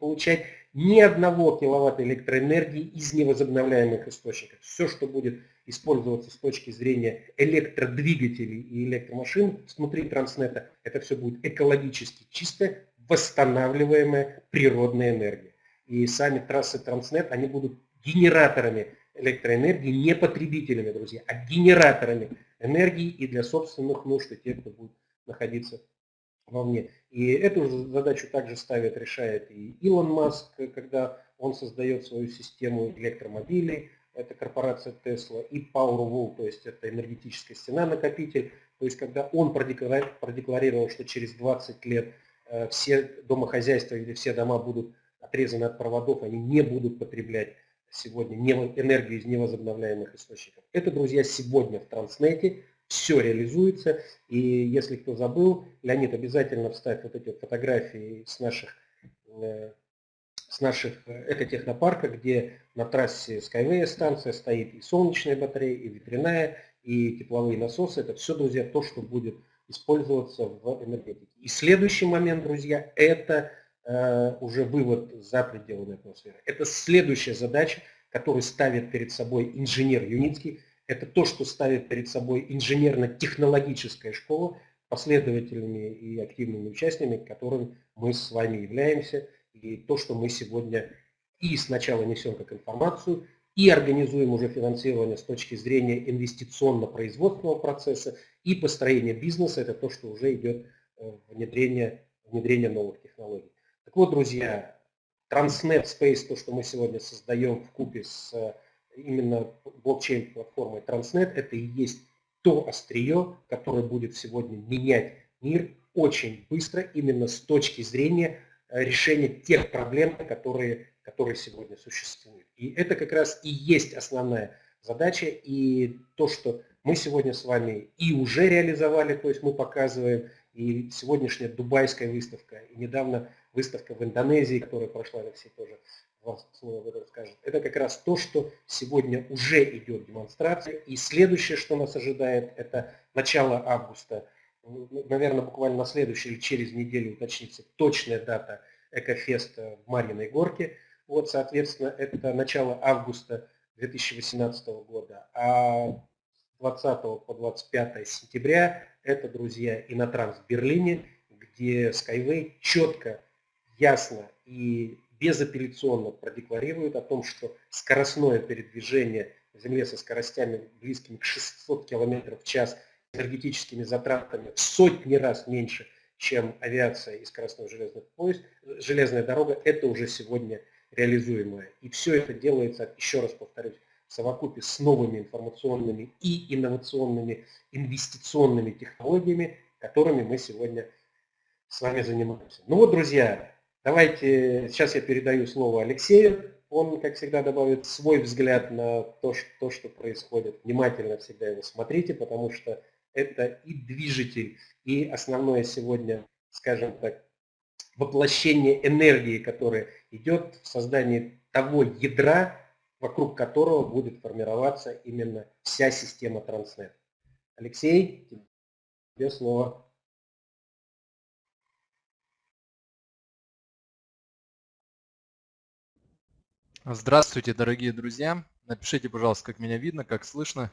получать ни одного киловатта электроэнергии из невозобновляемых источников. Все, что будет использоваться с точки зрения электродвигателей и электромашин внутри транснета, это все будет экологически чистая, восстанавливаемая природная энергия. И сами трассы транснет, они будут генераторами электроэнергии, не потребителями, друзья, а генераторами энергии и для собственных нужд, и тех, кто будет находиться вовне. И эту задачу также ставит, решает и Илон Маск, когда он создает свою систему электромобилей, это корпорация Tesla, и Powerwall, то есть это энергетическая стена-накопитель, то есть когда он продекларировал, что через 20 лет э, все домохозяйства или все дома будут отрезаны от проводов, они не будут потреблять сегодня энергию из невозобновляемых источников. Это, друзья, сегодня в Транснете все реализуется. И если кто забыл, Леонид обязательно вставит вот эти фотографии с наших, э, с наших э, экотехнопарка, где на трассе Skyway станция стоит и солнечная батарея, и ветряная, и тепловые насосы. Это все, друзья, то, что будет использоваться в энергетике. И следующий момент, друзья, это э, уже вывод за пределами атмосферы. Это следующая задача, которую ставит перед собой инженер Юницкий, это то, что ставит перед собой инженерно-технологическая школа, последователями и активными участниками, которым мы с вами являемся, и то, что мы сегодня и сначала несем как информацию, и организуем уже финансирование с точки зрения инвестиционно-производственного процесса, и построение бизнеса, это то, что уже идет э, внедрение, внедрение новых технологий. Так вот, друзья, Transnet Space, то, что мы сегодня создаем в купе с именно блокчейн-платформой Transnet, это и есть то острие, которое будет сегодня менять мир очень быстро, именно с точки зрения э, решения тех проблем, которые, которые сегодня существуют. И это как раз и есть основная задача. И то, что мы сегодня с вами и уже реализовали, то есть мы показываем, и сегодняшняя дубайская выставка, и недавно выставка в Индонезии, которая прошла, Алексей тоже вас снова об этом скажет. Это как раз то, что сегодня уже идет демонстрация. И следующее, что нас ожидает, это начало августа. Наверное, буквально на следующей или через неделю уточнится точная дата Экофеста в Марьиной Горке. Вот, соответственно, это начало августа 2018 года. А 20 по 25 сентября это, друзья, Инотранс в Берлине, где Skyway четко, ясно и безапелляционно продекларирует о том, что скоростное передвижение в Земле со скоростями близкими к 600 км в час энергетическими затратами в сотни раз меньше, чем авиация и скоростной железный поезд, железная дорога, это уже сегодня реализуемое. И все это делается, еще раз повторюсь, в совокупе с новыми информационными и инновационными инвестиционными технологиями, которыми мы сегодня с вами занимаемся. Ну вот, друзья, давайте, сейчас я передаю слово Алексею. Он, как всегда, добавит свой взгляд на то, что, что происходит. Внимательно всегда его смотрите, потому что это и движитель, и основное сегодня, скажем так, воплощение энергии, которая идет в создании того ядра, вокруг которого будет формироваться именно вся система Транснет. Алексей, тебе слово. Здравствуйте, дорогие друзья. Напишите, пожалуйста, как меня видно, как слышно.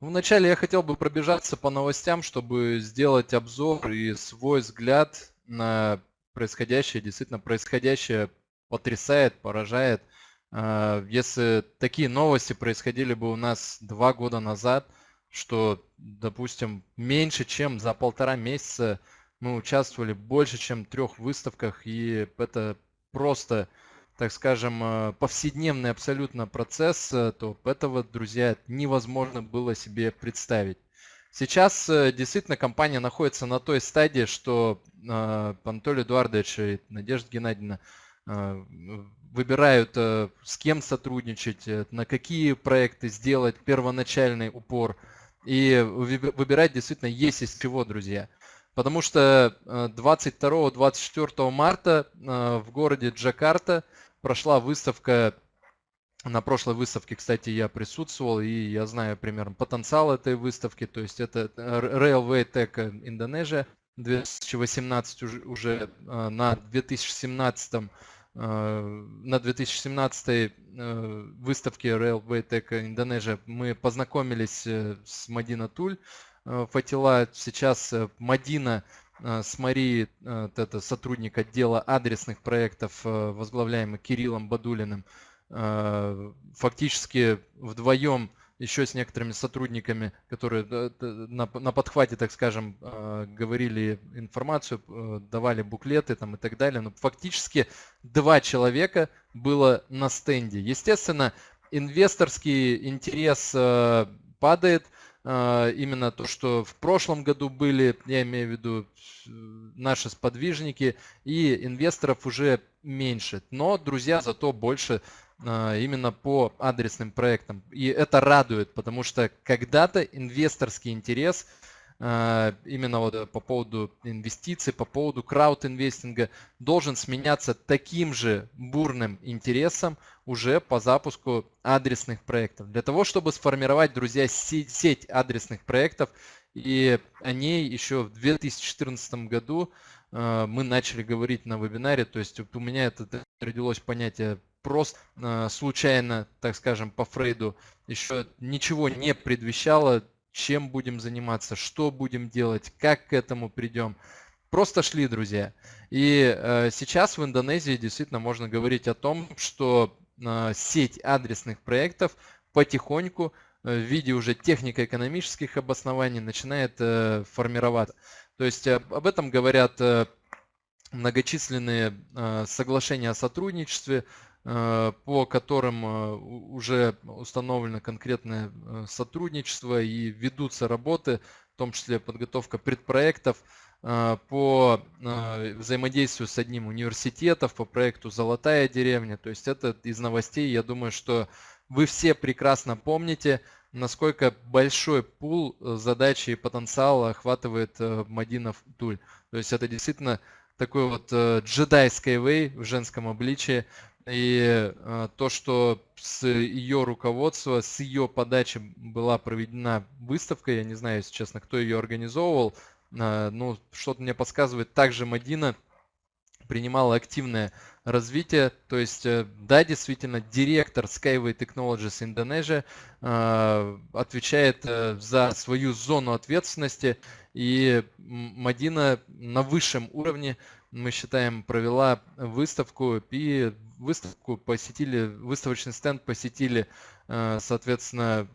Вначале я хотел бы пробежаться по новостям, чтобы сделать обзор и свой взгляд на происходящее. Действительно, происходящее потрясает, поражает. А, если такие новости происходили бы у нас два года назад, что, допустим, меньше чем за полтора месяца мы участвовали больше, чем трех выставках, и это просто так скажем, э, повседневный абсолютно процесс, э, то этого, друзья, невозможно было себе представить. Сейчас э, действительно компания находится на той стадии, что Анатолий Эдуардович и Надежда Геннадьевна выбирают, с кем сотрудничать, на какие проекты сделать первоначальный упор. И выбирать действительно есть из чего, друзья. Потому что 22-24 марта в городе Джакарта прошла выставка, на прошлой выставке, кстати, я присутствовал, и я знаю примерно потенциал этой выставки, то есть это Railway Tech Indonesia 2018 уже, э, на 2017 э, на 2017 э, выставке Railway Tech Indonesia мы познакомились с Мадина Туль Фатила. Сейчас Мадина Э, с Марией, э, это сотрудник отдела адресных проектов, э, возглавляемый Кириллом Бадулиным, фактически вдвоем еще с некоторыми сотрудниками, которые на, на подхвате, так скажем, говорили информацию, давали буклеты там и так далее. Но фактически два человека было на стенде. Естественно, инвесторский интерес падает, именно то, что в прошлом году были, я имею в виду наши сподвижники, и инвесторов уже меньше. Но, друзья, зато больше а, именно по адресным проектам. И это радует, потому что когда-то инвесторский интерес – а, именно вот э, по поводу инвестиций, по поводу крауд-инвестинга, должен сменяться таким же бурным интересом уже по запуску адресных проектов. Для того, чтобы сформировать, друзья, сеть адресных проектов, и о ней еще в 2014 году а, мы начали говорить на вебинаре, то есть у меня это родилось понятие просто а, случайно, так скажем, по Фрейду, еще ничего не предвещало чем будем заниматься, что будем делать, как к этому придем. Просто шли, друзья. И э, сейчас в Индонезии действительно можно говорить о том, что э, сеть адресных проектов потихоньку э, в виде уже технико-экономических обоснований начинает э, формироваться. То есть э, об этом говорят э, многочисленные э, соглашения о сотрудничестве, по которым э, уже установлено конкретное э, сотрудничество и ведутся работы, в том числе подготовка предпроектов по э, взаимодействую с одним университетом по проекту «Золотая деревня». То есть это из новостей, я думаю, что вы все прекрасно помните, насколько большой пул э, задачи и потенциала охватывает э, Мадинов Туль. То есть это действительно такой вот джедай Skyway в женском обличии. И то, что с ее руководства, с ее подачи была проведена выставка, я не знаю, если честно, кто ее организовывал, ну, что-то мне подсказывает, также Мадина принимала активное развитие. То есть, э, да, действительно, директор Skyway Technologies Indonesia э, отвечает э, за свою зону ответственности. И Мадина на высшем уровне, мы считаем, провела выставку. И выставку посетили, выставочный стенд посетили, соответственно,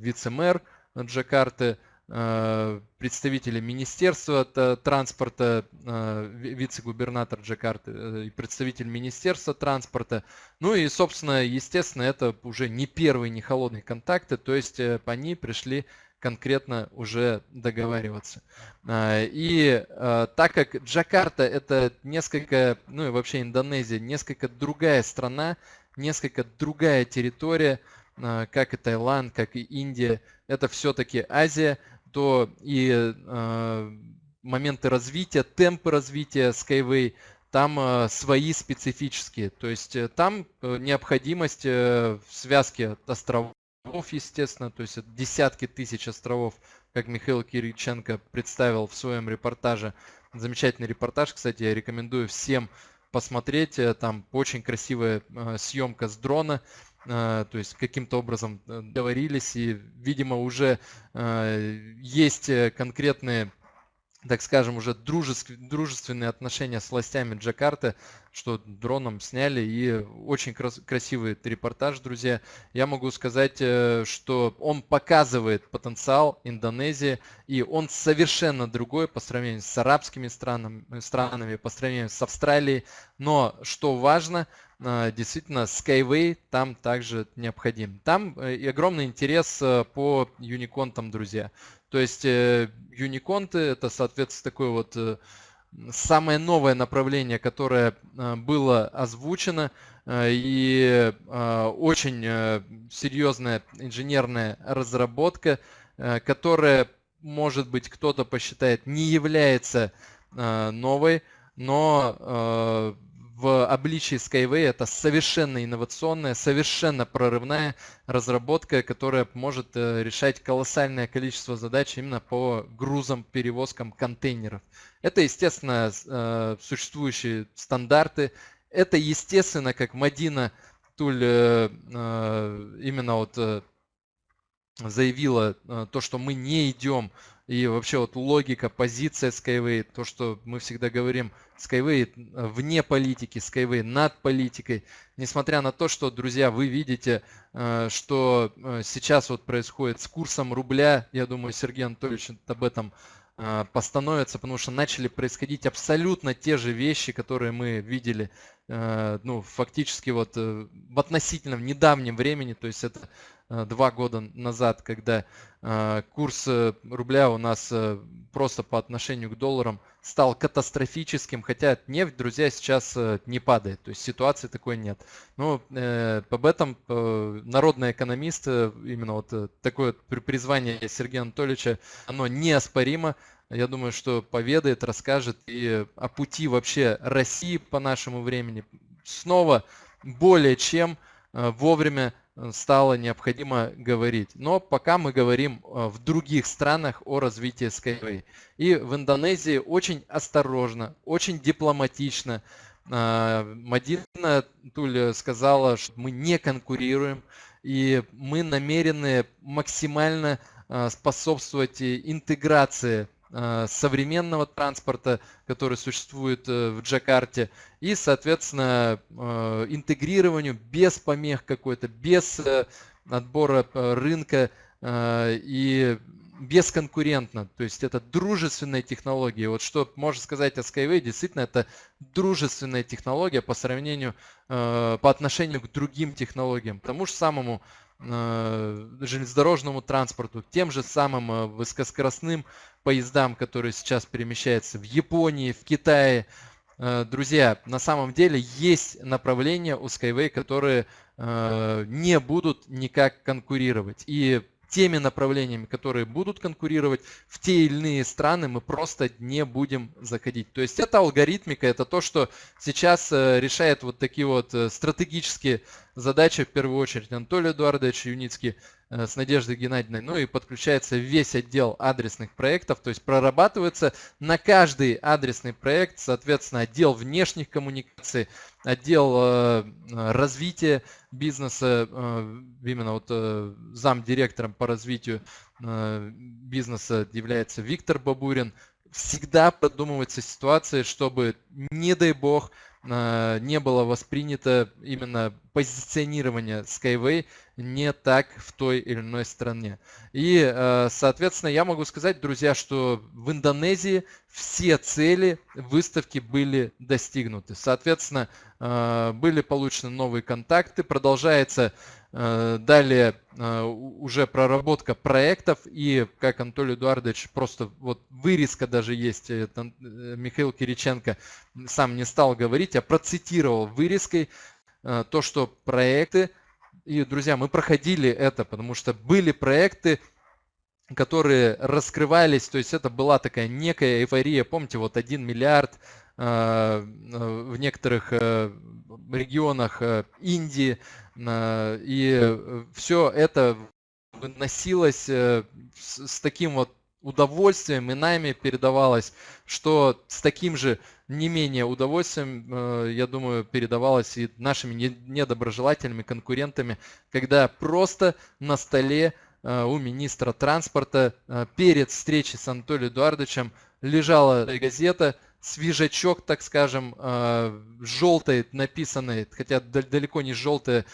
вице-мэр Джакарты, Э, представители Министерства транспорта, э, вице-губернатор Джакарты э, и представитель Министерства транспорта. Ну и, собственно, естественно, это уже не первые, не холодные контакты, то есть они пришли конкретно уже договариваться. И так как Джакарта это несколько, ну и вообще Индонезия, несколько другая страна, несколько другая территория, как и Таиланд, как и Индия, это все-таки Азия – то и моменты развития, темпы развития Skyway там свои специфические. То есть э, там э, необходимость э, в связке островов, естественно, то есть десятки тысяч островов, как Михаил Кириченко представил в своем репортаже. Замечательный репортаж, кстати, я рекомендую всем посмотреть. Э, там очень красивая э, съемка с дрона. А, то есть каким-то образом э, договорились и, видимо, уже есть э, конкретные так скажем, уже дружественные отношения с властями Джакарты, что дроном сняли, и очень крас красивый репортаж, друзья. Я могу сказать, э, что он показывает потенциал Индонезии, и он совершенно другой по сравнению с арабскими странами, странами по сравнению с Австралией. Но, что важно, э, действительно, Skyway там также необходим. Там э, и огромный интерес по юниконтам, друзья. То есть юниконты это, соответственно, такое вот э, самое новое направление, которое э, было озвучено э, и очень серьезная инженерная разработка, которая, может быть, кто-то посчитает, не является новой, но в обличии Skyway это совершенно инновационная, совершенно прорывная разработка, которая может э, решать колоссальное количество задач именно по грузам, перевозкам контейнеров. Это, естественно, э, существующие стандарты. Это, естественно, как Мадина Туль э, именно вот заявила то, что мы не идем и вообще вот логика, позиция Skyway, то, что мы всегда говорим, Skyway вне политики, Skyway над политикой. Несмотря на то, что, друзья, вы видите, э, что э, сейчас вот происходит с курсом рубля, я думаю, Сергей Анатольевич об этом э, постановится, потому что начали происходить абсолютно те же вещи, которые мы видели, ну, фактически вот в относительном недавнем времени, то есть это Э, два года назад, когда э, курс э, рубля у нас просто по отношению к долларам стал катастрофическим, хотя нефть, друзья, сейчас не падает, то есть ситуации такой нет. Ну, об этом народный экономист, именно вот такое призвание Сергея Анатольевича, оно неоспоримо. Я думаю, что поведает, расскажет и о пути вообще России по нашему времени. Снова более чем вовремя Э, стало необходимо говорить. Но пока мы говорим э, в других странах о развитии Skyway. И в Индонезии очень осторожно, очень дипломатично. Э, Мадина Туль сказала, что мы не конкурируем, и мы намерены максимально способствовать интеграции Э, современного транспорта, который существует э, в Джакарте, и, соответственно, э, интегрированию без помех какой-то, без отбора рынка и бесконкурентно. То есть это дружественная технология. Вот что можно сказать о Skyway, действительно это дружественная технология по сравнению, по отношению к другим технологиям. Тому же самому железнодорожному транспорту, тем же самым высокоскоростным поездам, которые сейчас перемещаются в Японии, в Китае. Друзья, на самом деле есть направления у Skyway, которые не будут никак конкурировать. И теми направлениями, которые будут конкурировать в те или иные страны, мы просто не будем заходить. То есть это алгоритмика, это то, что сейчас э, решает вот такие вот э, стратегические задачи, в первую очередь Анатолий Эдуардович Юницкий э, с Надеждой Геннадьевной, ну и подключается весь отдел адресных проектов, то есть прорабатывается на каждый адресный проект, соответственно, отдел внешних коммуникаций, отдел э, развития бизнеса, э, именно вот э, зам директором по развитию э, бизнеса является Виктор Бабурин. Всегда продумывается ситуация, чтобы, не дай бог, э, не было воспринято именно позиционирование Skyway не так в той или иной стране. И, э, соответственно, я могу сказать, друзья, что в Индонезии все цели выставки были достигнуты. Соответственно, э, были получены новые контакты, продолжается э, далее уже проработка проектов и, как Анатолий Эдуардович, просто вот вырезка даже есть, это Михаил Кириченко сам не стал говорить, а процитировал вырезкой то, что проекты и, друзья, мы проходили это, потому что были проекты, которые раскрывались, то есть это была такая некая эйфория, помните, вот 1 миллиард э, в некоторых э, регионах э, Индии, и все это выносилось с таким вот удовольствием и нами передавалось, что с таким же не менее удовольствием, э, я думаю, передавалось и нашими недоброжелателями, конкурентами, когда просто на столе э, у министра транспорта э, перед встречей с Анатолием Эдуардовичем лежала газета свежачок, так скажем, желтой написанной, хотя далеко не желтая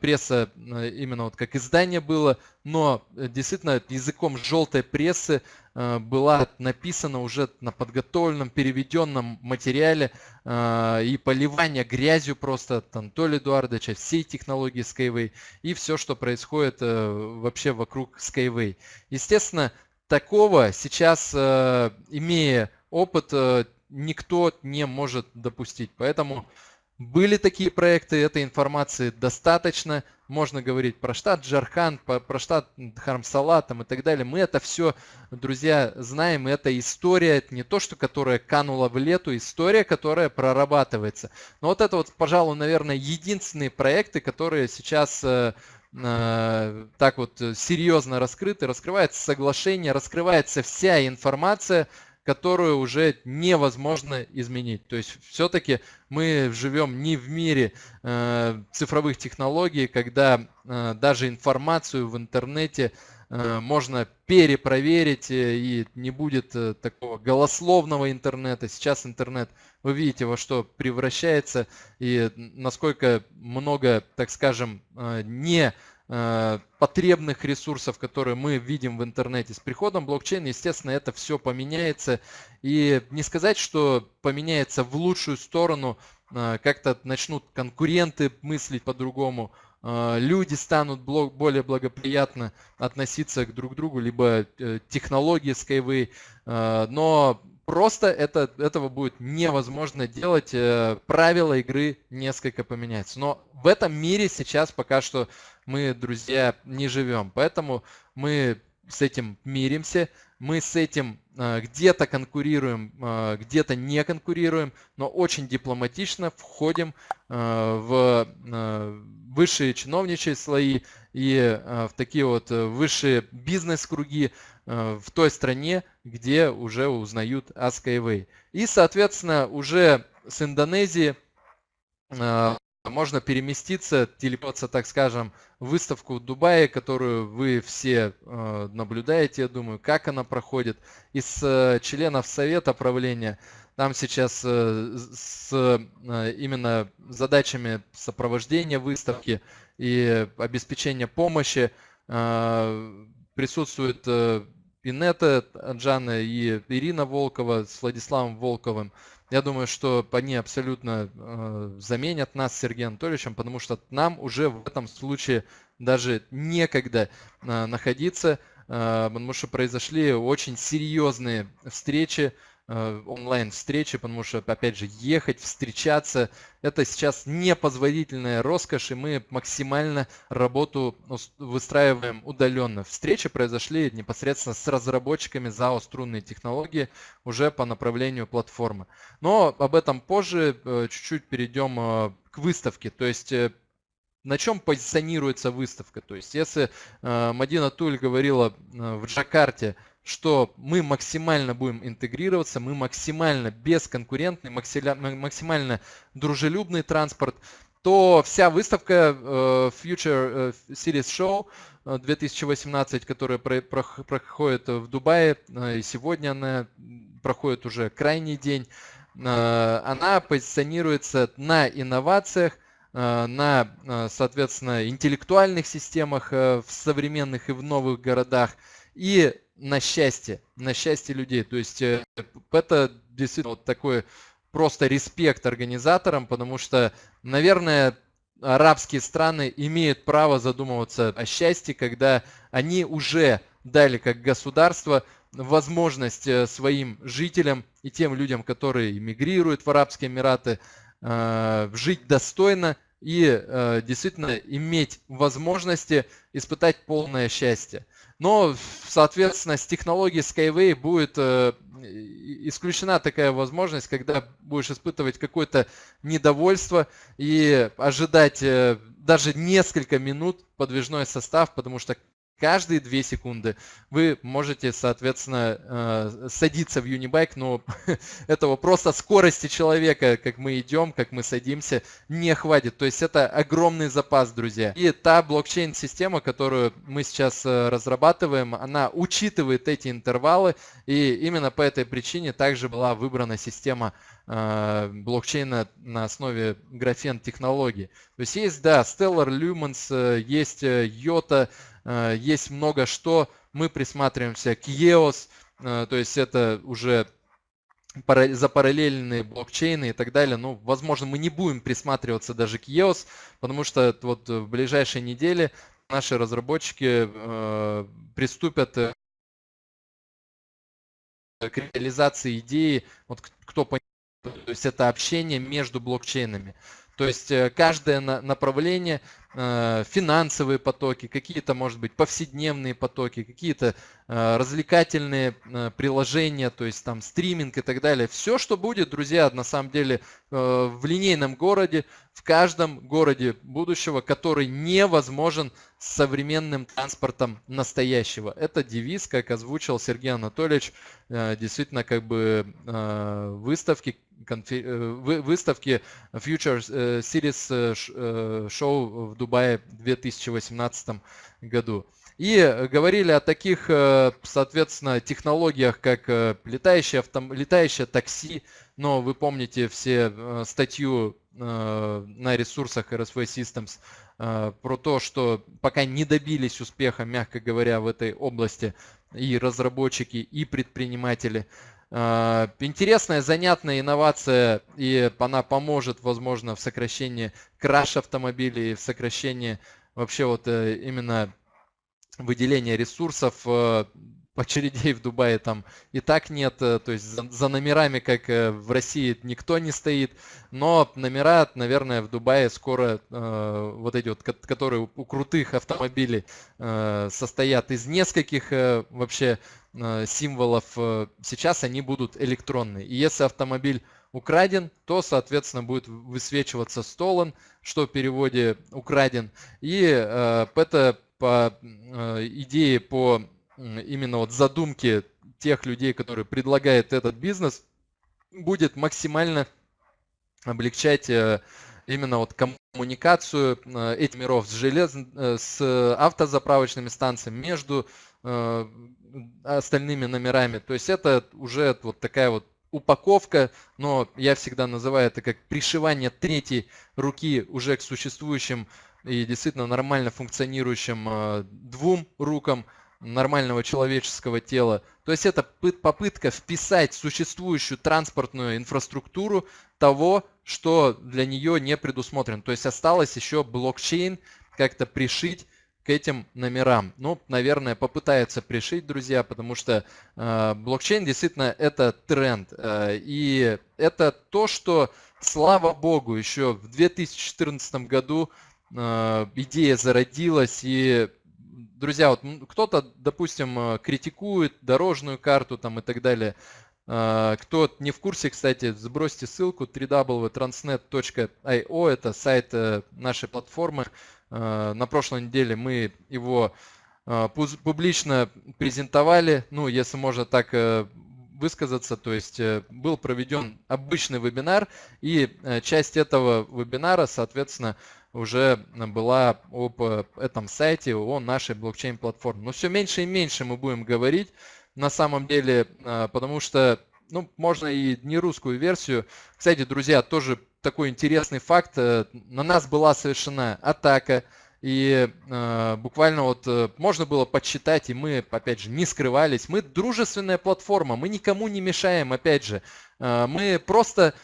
пресса, именно вот как издание было, но действительно языком желтой прессы Э, была написана уже на подготовленном, переведенном материале э, и поливание грязью просто от Анатолия Эдуардовича, всей технологии Skyway и все, что происходит э, вообще вокруг Skyway. Естественно, такого сейчас, имея опыт, никто не может допустить. Поэтому были такие проекты, этой информации достаточно. Можно говорить про штат Джархан, про штат Хармсала там и так далее. Мы это все, друзья, знаем. Это история, не то, что которая канула в лету, история, которая прорабатывается. Но вот это вот, пожалуй, наверное, единственные проекты, которые сейчас э, э, так вот серьезно раскрыты. Раскрывается соглашение, раскрывается вся информация, которую уже невозможно изменить. То есть все-таки мы живем не в мире э, цифровых технологий, когда э, даже информацию в интернете э, можно перепроверить э, и не будет э, такого голословного интернета. Сейчас интернет, вы видите, во что превращается и насколько много, так скажем, э, не потребных ресурсов, которые мы видим в интернете. С приходом блокчейна, естественно, это все поменяется. И не сказать, что поменяется в лучшую сторону, э, как-то начнут конкуренты мыслить по-другому, э, люди станут более благоприятно относиться к друг другу, либо технологии Skyway, но просто это, этого будет невозможно делать, правила игры несколько поменяются. Но в этом мире сейчас пока что мы, друзья, не живем. Поэтому мы с этим миримся, мы с этим э, где-то конкурируем, э, где-то не конкурируем, но очень дипломатично входим э, в высшие чиновничьи слои и в такие вот высшие бизнес-круги в той стране, где уже узнают о Skyway. И, соответственно, уже с Индонезии можно переместиться, телепортироваться, так скажем, в выставку в Дубае, которую вы все э, наблюдаете, я думаю, как она проходит. Из э, членов совета правления там сейчас э, с именно задачами сопровождения выставки и обеспечения помощи присутствует Инета Джана и Ирина Волкова с Владиславом Волковым. Я думаю, что они абсолютно э, заменят нас с Сергеем Анатольевичем, потому что нам уже в этом случае даже некогда находиться, потому что произошли очень серьезные встречи Э, онлайн-встречи, потому что, опять же, ехать, встречаться, это сейчас непозволительная роскошь, и мы максимально работу выстраиваем удаленно. Встречи произошли непосредственно с разработчиками ЗАО «Струнные технологии» уже по направлению платформы. Но об этом позже, э, чуть-чуть перейдем э, к выставке. То есть на чем позиционируется выставка. То есть если Мадина Туль говорила в Джакарте, что мы максимально будем интегрироваться, мы максимально бесконкурентный, максимально дружелюбный транспорт, то вся выставка э, Future э, Series Show 2018, э, которая проходит в Дубае, и сегодня она проходит уже крайний день, она позиционируется на инновациях, на, соответственно, интеллектуальных системах в современных и в новых городах. И на счастье, на счастье людей. То есть э, это действительно вот такой просто респект организаторам, потому что, наверное, арабские страны имеют право задумываться о счастье, когда они уже дали как государство возможность э, своим жителям и тем людям, которые эмигрируют в Арабские Эмираты, э, жить достойно и действительно иметь возможности испытать полное счастье. Но, соответственно, с технологией Skyway будет э, исключена такая возможность, когда будешь испытывать какое-то недовольство и ожидать э, даже несколько минут подвижной состав, потому что каждые 2 секунды вы можете, соответственно, э, садиться в Unibike, но этого просто скорости человека, как мы идем, как мы садимся, не хватит. То есть это огромный запас, друзья. И та блокчейн-система, которую мы сейчас э, разрабатываем, она учитывает эти интервалы, и именно по этой причине также была выбрана система э, блокчейна на основе графен технологии. То есть есть, да, Stellar Lumens, есть Yota, есть много что. Мы присматриваемся к EOS, э, то есть это уже за параллельные блокчейны и так далее. Ну, возможно, мы не будем присматриваться даже к EOS, потому что вот в ближайшие недели наши разработчики э, приступят к реализации идеи, вот кто понимает, то есть это общение между блокчейнами. То есть каждое направление Э, финансовые потоки, какие-то, может быть, повседневные потоки, какие-то э, развлекательные э, приложения, то есть там стриминг и так далее. Все, что будет, друзья, на самом деле в линейном городе, в каждом городе будущего, который невозможен современным транспортом настоящего. Это девиз, как озвучил Сергей Анатольевич, действительно как бы выставки, выставки Future Series Show в Дубае в 2018 году. И говорили о таких, э, соответственно, технологиях, как э, летающее, автом... летающее такси, но вы помните все э, статью на ресурсах RSV Systems про то, что пока не добились успеха, мягко говоря, в этой области и разработчики, и предприниматели. Интересная, занятная инновация, и она поможет, возможно, в сокращении краш автомобилей, в сокращении вообще вот э, именно выделения ресурсов э, очередей в Дубае там и так нет, э, то есть за, за номерами, как в России, никто не стоит, но номера, наверное, в Дубае скоро э, вот эти вот, которые у крутых автомобилей э, состоят из нескольких э, вообще э, символов, э, сейчас они будут электронные. И если автомобиль украден, то, соответственно, будет высвечиваться столон, что в переводе украден. И э, это по э, идее, по э, именно вот задумке тех людей, которые предлагают этот бизнес, будет максимально облегчать э, именно вот коммуникацию э, этих миров с, желез... Э, с автозаправочными станциями между остальными номерами. То есть это уже вот такая вот упаковка, но я всегда называю это как пришивание третьей руки уже к существующим и действительно нормально функционирующим двум рукам нормального человеческого тела. То есть это попытка вписать существующую транспортную инфраструктуру того, что для нее не предусмотрено. То есть осталось еще блокчейн как-то пришить к этим номерам. Ну, наверное, попытается пришить, друзья, потому что э, блокчейн действительно это тренд. Э, и это то, что, слава богу, еще в 2014 году э, идея зародилась и друзья, вот кто-то, допустим, э, критикует дорожную карту там и так далее. Э, кто не в курсе, кстати, сбросьте ссылку www.transnet.io, это сайт э, нашей платформы. На прошлой неделе мы его публично презентовали, ну, если можно так высказаться, то есть был проведен обычный вебинар, и часть этого вебинара, соответственно, уже была об э, этом сайте, о нашей блокчейн-платформе. Но все меньше и меньше мы будем говорить на самом деле, э, потому что ну, можно и не русскую версию. Кстати, друзья, тоже такой интересный факт. Э, на нас была совершена атака. И э, буквально вот э, можно было подсчитать, и мы, опять же, не скрывались. Мы дружественная платформа, мы никому не мешаем, опять же. Э, мы просто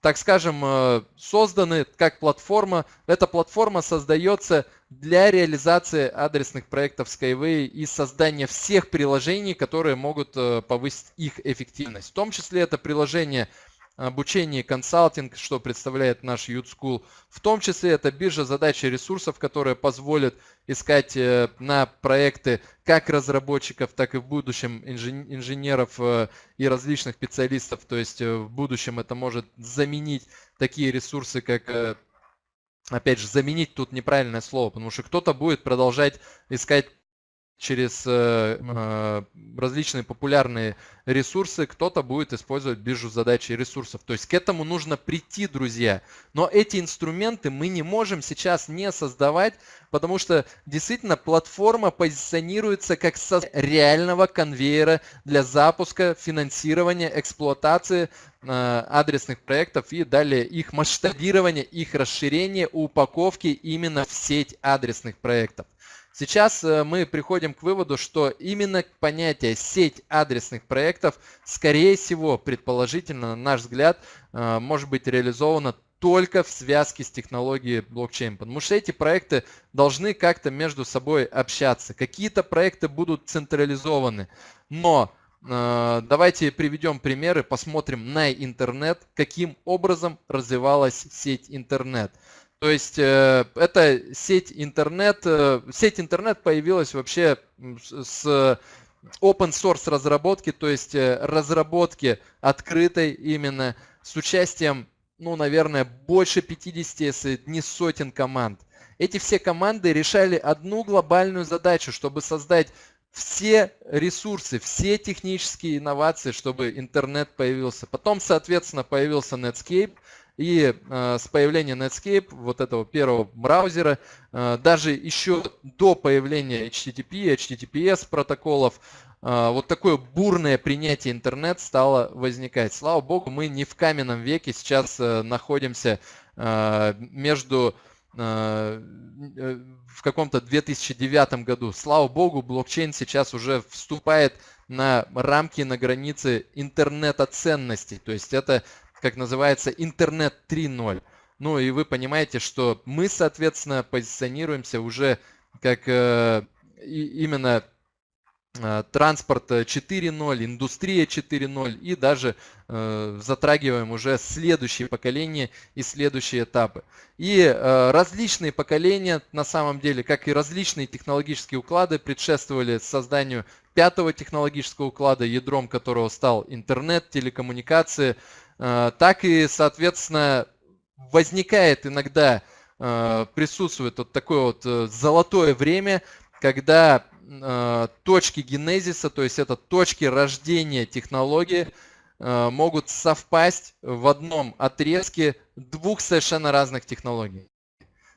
так скажем, э, созданы как платформа. Эта платформа создается для реализации адресных проектов Skyway и создания всех приложений, которые могут э, повысить их эффективность. В том числе это приложение обучение консалтинг, что представляет наш Youth School. В том числе это биржа задач и ресурсов, которая позволит искать э, на проекты как разработчиков, так и в будущем инженеров э, и различных специалистов. То есть э, в будущем это может заменить такие ресурсы, как опять же, заменить тут неправильное слово, потому что кто-то будет продолжать искать через э, э, различные популярные ресурсы, кто-то будет использовать биржу задач и ресурсов. То есть к этому нужно прийти, друзья. Но эти инструменты мы не можем сейчас не создавать, потому что действительно платформа позиционируется как со реального конвейера для запуска, финансирования, эксплуатации э, адресных проектов и далее их масштабирования, их расширения, упаковки именно в сеть адресных проектов. Сейчас э, мы приходим к выводу, что именно понятие сеть адресных проектов, скорее всего, предположительно, на наш взгляд, э, может быть реализовано только в связке с технологией блокчейн, потому что эти проекты должны как-то между собой общаться. Какие-то проекты будут централизованы, но э, давайте приведем примеры, посмотрим на интернет, каким образом развивалась сеть интернет. То есть э, это сеть интернет. Э, сеть интернет появилась вообще с open source разработки, то есть э, разработки открытой именно с участием, ну, наверное, больше 50, если не сотен команд. Эти все команды решали одну глобальную задачу, чтобы создать все ресурсы, все технические инновации, чтобы интернет появился. Потом, соответственно, появился Netscape, и э, с появлением Netscape, вот этого первого браузера, э, даже еще до появления HTTP, HTTPS протоколов, э, вот такое бурное принятие интернет стало возникать. Слава богу, мы не в каменном веке сейчас э, находимся э, между э, в каком-то 2009 году. Слава богу, блокчейн сейчас уже вступает на рамки, на границы интернета ценностей. То есть это как называется, интернет 3.0. Ну и вы понимаете, что мы, соответственно, позиционируемся уже как э, именно э, транспорт 4.0, индустрия 4.0 и даже э, затрагиваем уже следующие поколения и следующие этапы. И э, различные поколения на самом деле, как и различные технологические уклады предшествовали созданию пятого технологического уклада, ядром которого стал интернет, телекоммуникации, так и, соответственно, возникает иногда, э, присутствует вот такое вот э, золотое время, когда точки генезиса, то есть это точки рождения технологии, могут совпасть в одном отрезке двух совершенно разных технологий.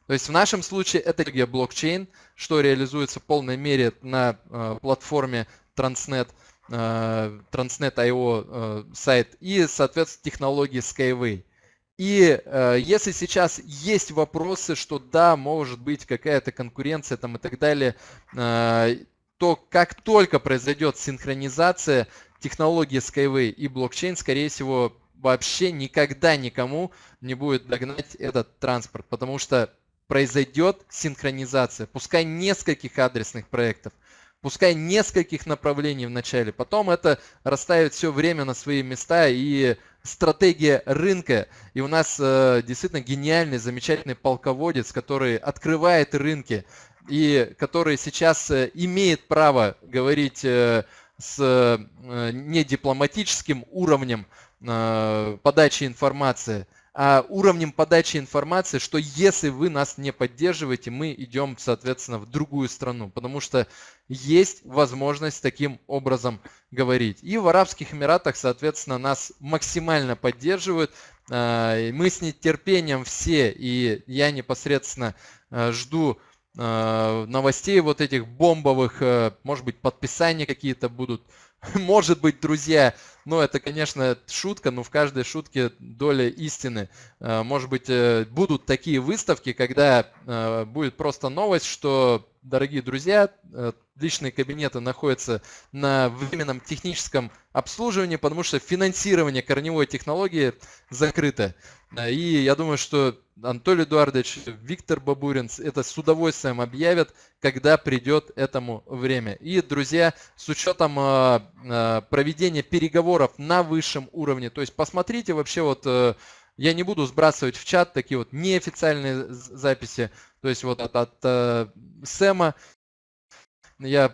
То есть в нашем случае это блокчейн, что реализуется в полной мере на платформе Transnet – Э, Transnet.io э, сайт и, соответственно, технологии Skyway. И э, если сейчас есть вопросы, что да, может быть какая-то конкуренция там и так далее, э, то как только произойдет синхронизация технологии Skyway и блокчейн, скорее всего, вообще никогда никому не будет догнать этот транспорт, потому что произойдет синхронизация, пускай нескольких адресных проектов, пускай нескольких направлений в начале, потом это расставит все время на свои места и стратегия рынка. И у нас э, действительно гениальный, замечательный полководец, который открывает рынки и который сейчас э, имеет право говорить э, с э, недипломатическим уровнем э, подачи информации – уровнем подачи информации, что если вы нас не поддерживаете, мы идем, соответственно, в другую страну, потому что есть возможность таким образом говорить. И в Арабских Эмиратах, соответственно, нас максимально поддерживают. А, мы с нетерпением все, и я непосредственно а, жду новостей вот этих бомбовых, может быть, подписания какие-то будут Может быть, друзья, ну это, конечно, шутка, но в каждой шутке доля истины. Э, может быть, э, будут такие выставки, когда э, будет просто новость, что, дорогие друзья, личные кабинеты находятся на временном техническом обслуживании, потому что финансирование корневой технологии закрыто. И я думаю, что Анатолий Эдуардович, Виктор Бабурин это с удовольствием объявят, когда придет этому время. И, друзья, с учетом э, э, проведения переговоров на высшем уровне, то есть посмотрите вообще вот, э, я не буду сбрасывать в чат такие вот неофициальные записи, то есть вот от, от Сэма, я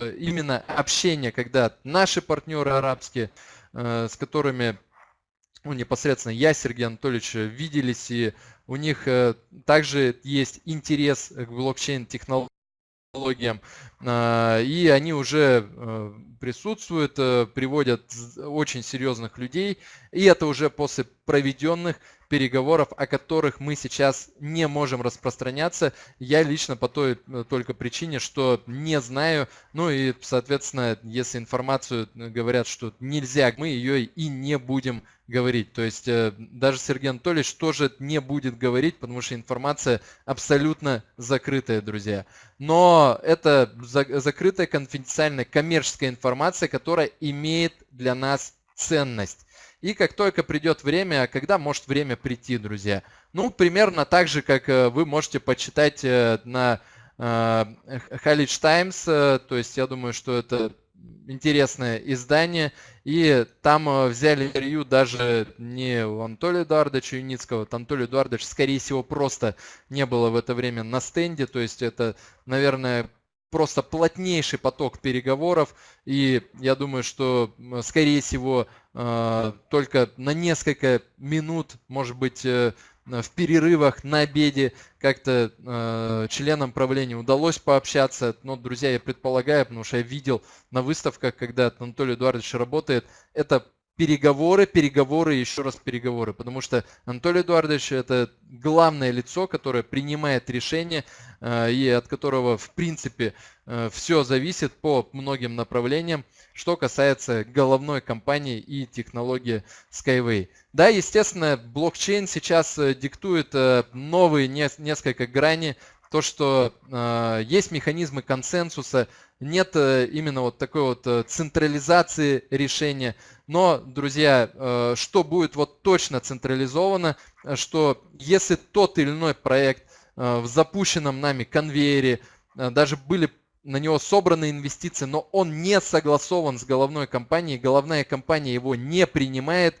именно общение, когда наши партнеры арабские, с которыми ну, непосредственно я, Сергей Анатольевич, э, виделись, и у них э, также есть интерес к блокчейн-технологиям, а, и они уже э, присутствуют, приводят очень серьезных людей, и это уже после проведенных переговоров, о которых мы сейчас не можем распространяться. Я лично по той только причине, что не знаю, ну и, соответственно, если информацию говорят, что нельзя, мы ее и не будем говорить. То есть э, даже Сергей Анатольевич тоже не будет говорить, потому что информация абсолютно закрытая, друзья. Но это закрытая, конфиденциальная, коммерческая информация, которая имеет для нас ценность. И как только придет время, а когда может время прийти, друзья? Ну, примерно так же, как э, вы можете почитать э, на College Times, то есть я думаю, что это интересное издание. И там э, взяли интервью даже не у Анатолия Эдуардовича Юницкого. Вот Анатолий Эдуардович, скорее всего, просто не было в это время на стенде. То есть это, наверное, просто плотнейший поток переговоров. И я думаю, что, скорее всего, э, только на несколько минут, может быть, э, в перерывах на обеде как-то э, членам правления удалось пообщаться. Но, друзья, я предполагаю, потому что я видел на выставках, когда Анатолий Эдуардович работает, это переговоры, переговоры еще раз переговоры. Потому что Анатолий Эдуардович это главное лицо, которое принимает решения э, и от которого в принципе э, все зависит по многим направлениям, что касается головной компании и технологии Skyway. Да, естественно, блокчейн сейчас э, диктует новые несколько грани то, что э, есть механизмы консенсуса, нет э, именно вот такой вот э, централизации решения. Но, друзья, э, что будет вот точно централизовано, что если тот или иной проект э, в запущенном нами конвейере, э, даже были на него собраны инвестиции, но он не согласован с головной компанией, головная компания его не принимает,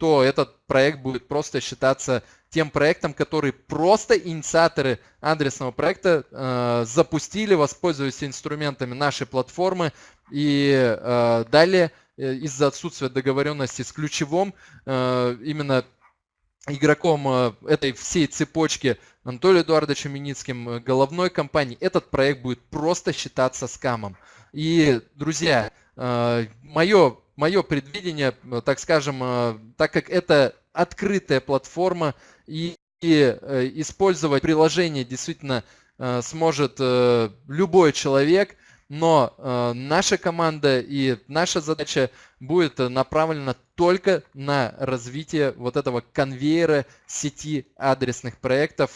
то этот проект будет просто считаться тем проектом, который просто инициаторы адресного проекта э, запустили, воспользуясь инструментами нашей платформы. И э, далее э, из-за отсутствия договоренности с ключевым э, именно игроком э, этой всей цепочки Анатолием Эдуардовичем Миницким, э, головной компании, этот проект будет просто считаться скамом. И, друзья, мое мое предвидение, э, так скажем, э, так как это открытая платформа и, и э, использовать приложение действительно сможет любой человек, но наша команда и наша задача будет направлена только на развитие вот этого конвейера сети адресных проектов,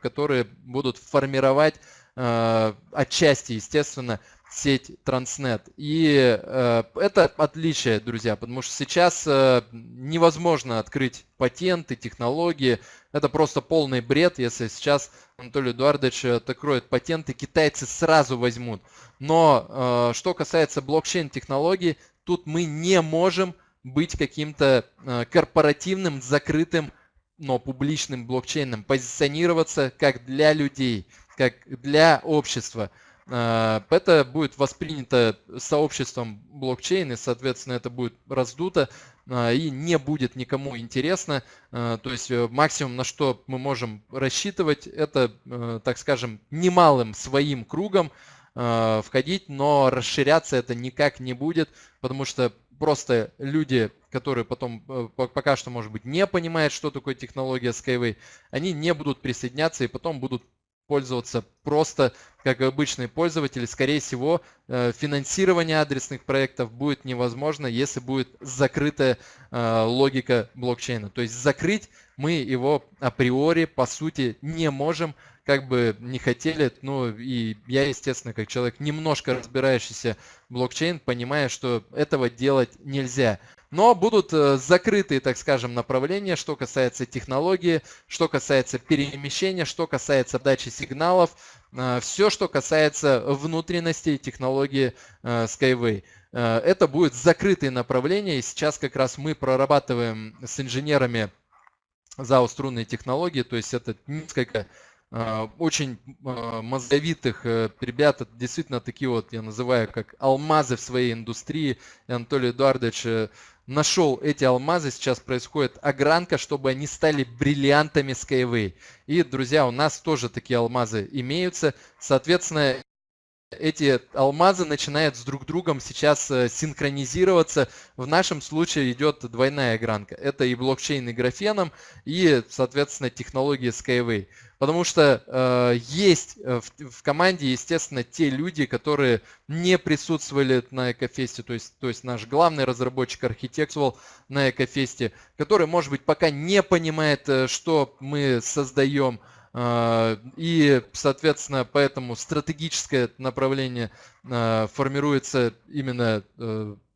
которые будут формировать отчасти, естественно, сеть Transnet. И э, это отличие, друзья, потому что сейчас э, невозможно открыть патенты, технологии. Это просто полный бред, если сейчас Анатолий Эдуардович э, откроет патенты, китайцы сразу возьмут. Но э, что касается блокчейн-технологий, тут мы не можем быть каким-то э, корпоративным, закрытым, но публичным блокчейном, позиционироваться как для людей, как для общества. Э, это будет воспринято сообществом блокчейн, и, соответственно, это будет раздуто э, и не будет никому интересно. То есть максимум, на что мы можем рассчитывать, это, так скажем, немалым своим кругом входить, но расширяться это никак не будет, потому что просто люди, которые потом э, пока что, может быть, не понимают, что такое технология Skyway, они не будут присоединяться и потом будут пользоваться просто как обычные пользователи. Скорее всего, э, финансирование адресных проектов будет невозможно, если будет закрытая э, логика блокчейна. То есть закрыть мы его априори, по сути, не можем, как бы не хотели, ну и я, естественно, как человек, немножко разбирающийся в блокчейн, понимаю, что этого делать нельзя. Но будут э, закрытые, так скажем, направления, что касается технологии, что касается перемещения, что касается дачи сигналов, э, все, что касается внутренности технологии э, Skyway. Это будет закрытые направления, и сейчас как раз мы прорабатываем с инженерами ЗАО «Струнные технологии», то есть это несколько очень мозговитых ребят, действительно такие вот, я называю, как алмазы в своей индустрии. Анатолий Эдуардович нашел эти алмазы, сейчас происходит огранка, чтобы они стали бриллиантами Skyway. И, друзья, у нас тоже такие алмазы имеются. Соответственно, эти алмазы начинают с друг другом сейчас э, синхронизироваться. В нашем случае идет двойная огранка. Это и блокчейн и графеном, и, соответственно, технология Skyway. Потому что э, есть э, в, в команде, естественно, те люди, которые не присутствовали на Экофесте, то есть, то есть наш главный разработчик архитектурал на Экофесте, который, может быть, пока не понимает, э, что мы создаем, э, и, соответственно, поэтому стратегическое направление э, формируется именно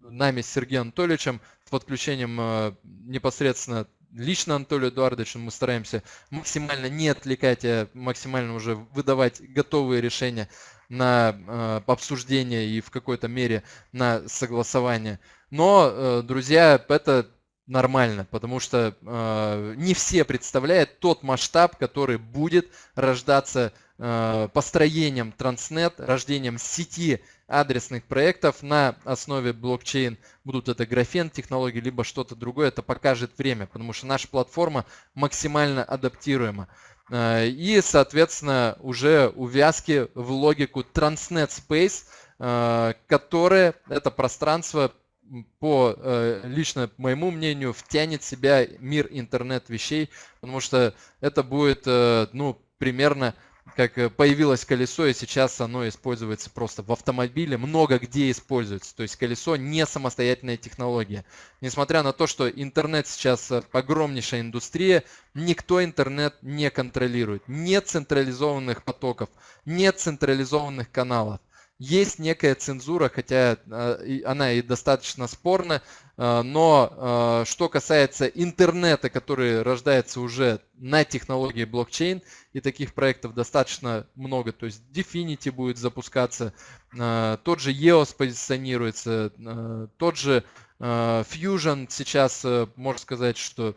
нами с Сергеем Анатольевичем с подключением непосредственно лично Анатолию Эдуардовичу мы стараемся максимально не отвлекать, а максимально уже выдавать готовые решения на э, обсуждение и в какой-то мере на согласование. Но, э, друзья, это нормально, потому что э, не все представляют тот масштаб, который будет рождаться э, построением Transnet, рождением сети адресных проектов на основе блокчейн, будут это графен технологии, либо что-то другое, это покажет время, потому что наша платформа максимально адаптируема. Э, и, соответственно, уже увязки в логику Transnet Space, э, которое это пространство по э, лично моему мнению втянет в себя мир интернет вещей, потому что это будет ну примерно как э, появилось колесо, и сейчас оно используется просто в автомобиле, много где используется. То есть колесо не самостоятельная технология. Несмотря на то, что интернет сейчас э, огромнейшая индустрия, никто интернет не контролирует. Нет централизованных потоков, нет централизованных каналов есть некая цензура, хотя э, она и достаточно спорна, э, но э, что касается интернета, который рождается уже на технологии блокчейн, и таких проектов достаточно много, то есть Definity будет запускаться, тот же EOS позиционируется, тот же Fusion сейчас, можно сказать, что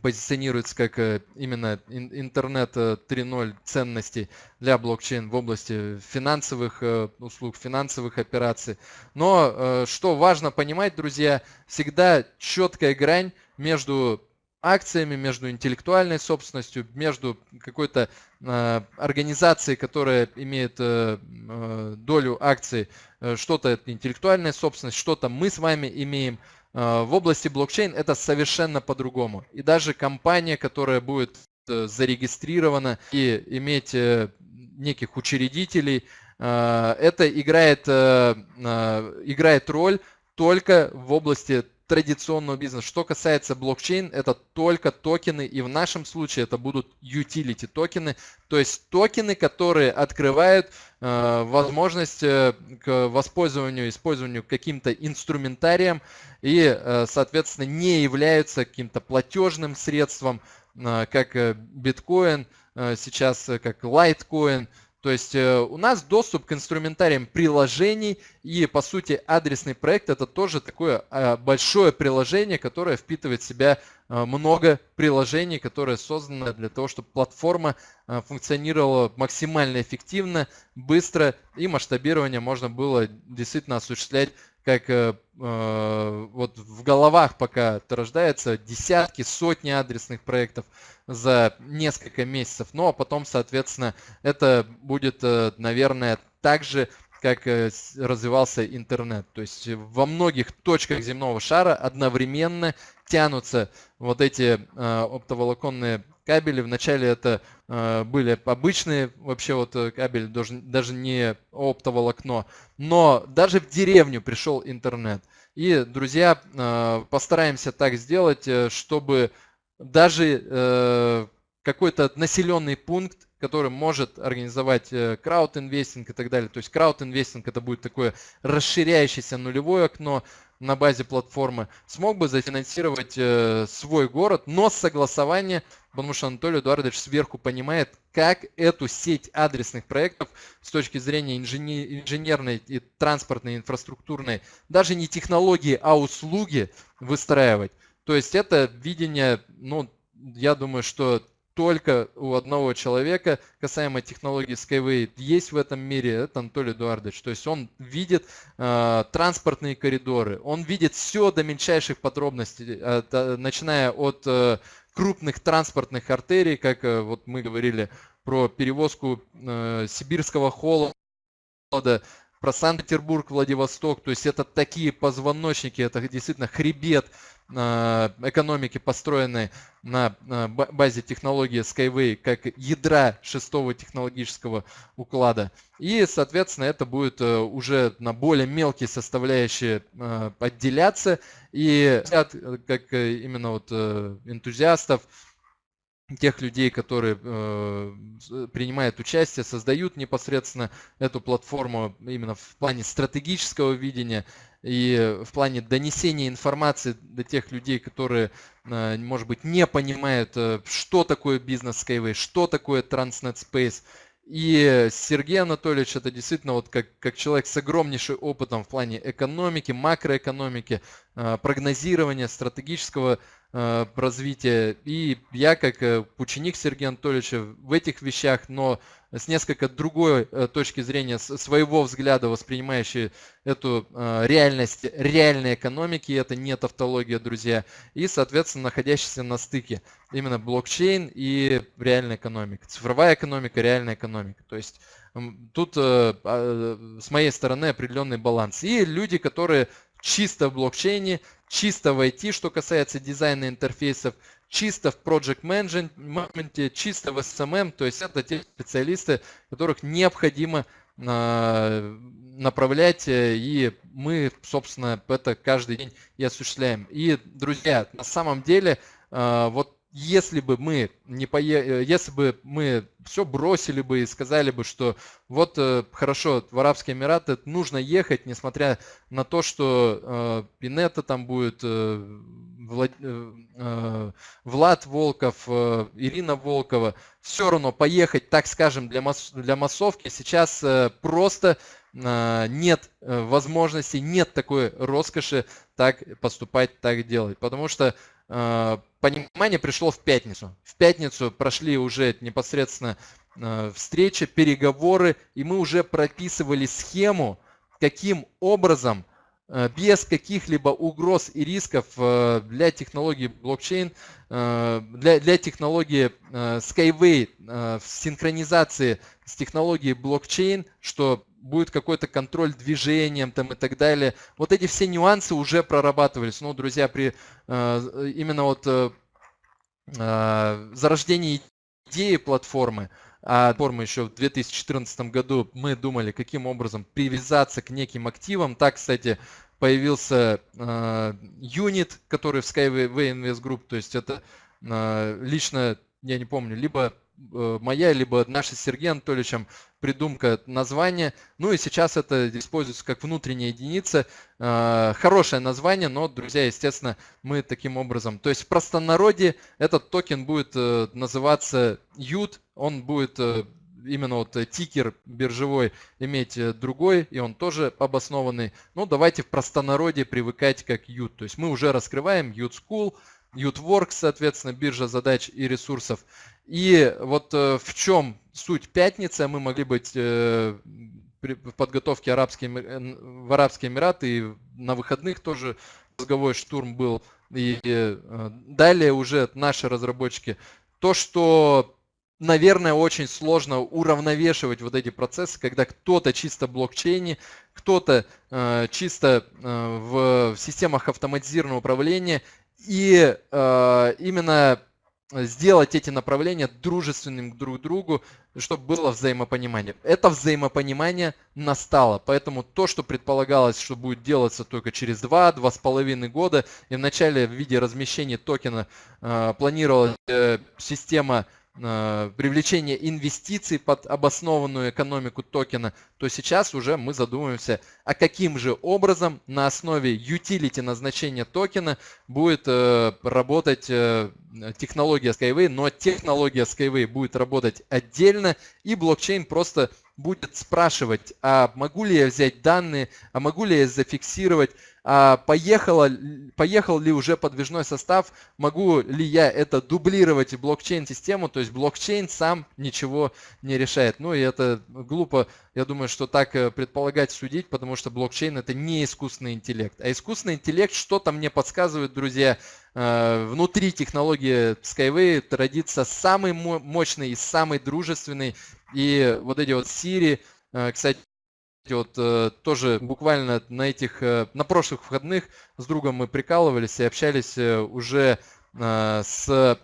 позиционируется как э, именно интернет 3.0 э, ценностей для блокчейн в области финансовых э, услуг, финансовых операций. Но что важно понимать, друзья, всегда четкая грань между акциями, между интеллектуальной собственностью, между какой-то организацией, которая имеет долю акций, что-то это интеллектуальная собственность, что-то мы с вами имеем, в области блокчейн это совершенно по-другому. И даже компания, которая будет э, зарегистрирована и иметь э, неких учредителей, это играет, играет роль только в области традиционного бизнеса. Что касается блокчейн, это только токены, и в нашем случае это будут utility токены, то есть токены, которые открывают э, возможность э, к воспользованию, использованию каким-то инструментарием и, э, соответственно, не являются каким-то платежным средством, э, как э, биткоин, э, сейчас э, как лайткоин, то есть э, у нас доступ к инструментариям приложений и по сути адресный проект это тоже такое а, большое приложение, которое впитывает в себя а, много приложений, которые созданы для того, чтобы платформа функционировала максимально эффективно, быстро и масштабирование можно было действительно осуществлять как э, э, вот в головах пока это рождается десятки, сотни адресных проектов за несколько месяцев. Ну а потом, соответственно, это будет, э, наверное, так же, как э, развивался интернет. То есть во многих точках земного шара одновременно тянутся вот эти э, оптоволоконные кабели. Вначале это э, были обычные вообще вот э, кабели, даже, даже не оптоволокно. Но даже в деревню пришел интернет. И, друзья, э, постараемся так сделать, э, чтобы даже э, какой-то населенный пункт, который может организовать э, крауд-инвестинг и так далее. То есть крауд-инвестинг это будет такое расширяющееся нулевое окно, на базе платформы, смог бы зафинансировать э, свой город, но с согласования, потому что Анатолий Эдуардович сверху понимает, как эту сеть адресных проектов с точки зрения инженерной и транспортной, инфраструктурной, даже не технологии, а услуги выстраивать. То есть это видение, ну, я думаю, что только у одного человека касаемо технологии Skyway есть в этом мире, это Анатолий Эдуардович. То есть он видит э, транспортные коридоры, он видит все до мельчайших подробностей, э, начиная от э, крупных транспортных артерий, как э, вот мы говорили про перевозку э, сибирского холода, про Санкт-Петербург, Владивосток. То есть это такие позвоночники, это действительно хребет экономики, построенной на базе технологии Skyway как ядра шестого технологического уклада. И, соответственно, это будет э, уже на более мелкие составляющие э, отделяться. И как именно вот энтузиастов, тех людей, которые э, принимают участие, создают непосредственно эту платформу именно в плане стратегического видения и в плане донесения информации до тех людей, которые, э, может быть, не понимают, э, что такое бизнес Skyway, что такое Transnet Space. И Сергей Анатольевич это действительно вот как, как человек с огромнейшим опытом в плане экономики, макроэкономики, э, прогнозирования, стратегического развития. И я, как ученик Сергея Анатольевича в этих вещах, но с несколько другой э, точки зрения, своего взгляда, воспринимающий эту реальность реальной экономики, это не тавтология, друзья, и, соответственно, находящийся на стыке именно блокчейн и реальная экономика, цифровая экономика, реальная экономика. То есть тут а, с моей стороны определенный баланс. И люди, которые чисто в блокчейне, чисто в IT, что касается дизайна интерфейсов, чисто в Project Management, чисто в SMM, то есть это те специалисты, которых необходимо а, направлять, э, и мы, собственно, это каждый день и осуществляем. И, друзья, на самом деле, а, вот если бы мы не пое... Э, если бы мы все бросили бы и сказали бы, что вот э, хорошо, в Арабские Эмираты нужно ехать, несмотря на то, что э, Пинета там будет, э, Влад... э, э Влад Волков, э, Ирина Волкова, все равно поехать, так скажем, для, масс... для массовки сейчас э, просто нет возможности, нет такой роскоши так поступать, так делать. Потому что понимание пришло в пятницу. В пятницу прошли уже непосредственно э, встречи, переговоры, и мы уже прописывали схему, каким образом э, без каких-либо угроз и рисков э, для технологии блокчейн, для, для технологии Skyway в синхронизации с технологией блокчейн, что будет какой-то контроль движением там и так далее. Вот эти все нюансы уже прорабатывались. Ну, друзья, при э, именно вот э, э зарождении идеи платформы, а платформы еще в 2014 году мы думали, каким образом привязаться к неким активам. Так, кстати, появился юнит, который в Skyway Invest Group, то есть это лично, я не помню, либо моя, либо наша с Сергеем Анатольевичем придумка названия. Ну и сейчас это используется как внутренняя единица. А, хорошее название, но, друзья, естественно, мы таким образом... То есть в простонародье этот токен будет э, называться UT, он будет э, именно вот тикер биржевой иметь э, другой, и он тоже обоснованный. Ну, давайте в простонародье привыкать как UT. То есть мы уже раскрываем UT School, UTWorks, соответственно, биржа задач и ресурсов. И вот э, в чем суть пятницы, мы могли быть э, в подготовке арабские, в Арабские Эмираты и на выходных тоже мозговой штурм был. И э, далее уже наши разработчики. То, что, наверное, очень сложно уравновешивать вот эти процессы, когда кто-то чисто в блокчейне, кто-то чисто в системах автоматизированного управления. И именно сделать эти направления дружественным друг другу, чтобы было взаимопонимание. Это взаимопонимание настало, поэтому то, что предполагалось, что будет делаться только через 2-2,5 года, и вначале в виде размещения токена э, планировалась э, система Э, привлечение инвестиций под обоснованную экономику токена, то сейчас уже мы задумываемся, а каким же образом на основе utility назначения токена будет э, работать э, технология Skyway, но технология Skyway будет работать отдельно и блокчейн просто будет спрашивать, а могу ли я взять данные, а могу ли я зафиксировать, а поехало, поехал ли уже подвижной состав, могу ли я это дублировать в блокчейн-систему, то есть блокчейн сам ничего не решает. Ну и это глупо, я думаю, что так э, предполагать, судить, потому что блокчейн это не искусственный интеллект. А искусственный интеллект что-то мне подсказывает, друзья, э, внутри технологии Skyway родится самый мощный и самый дружественный. И вот эти вот Siri, э, кстати, вот э, тоже буквально на этих, э, на прошлых выходных с другом мы прикалывались и общались уже с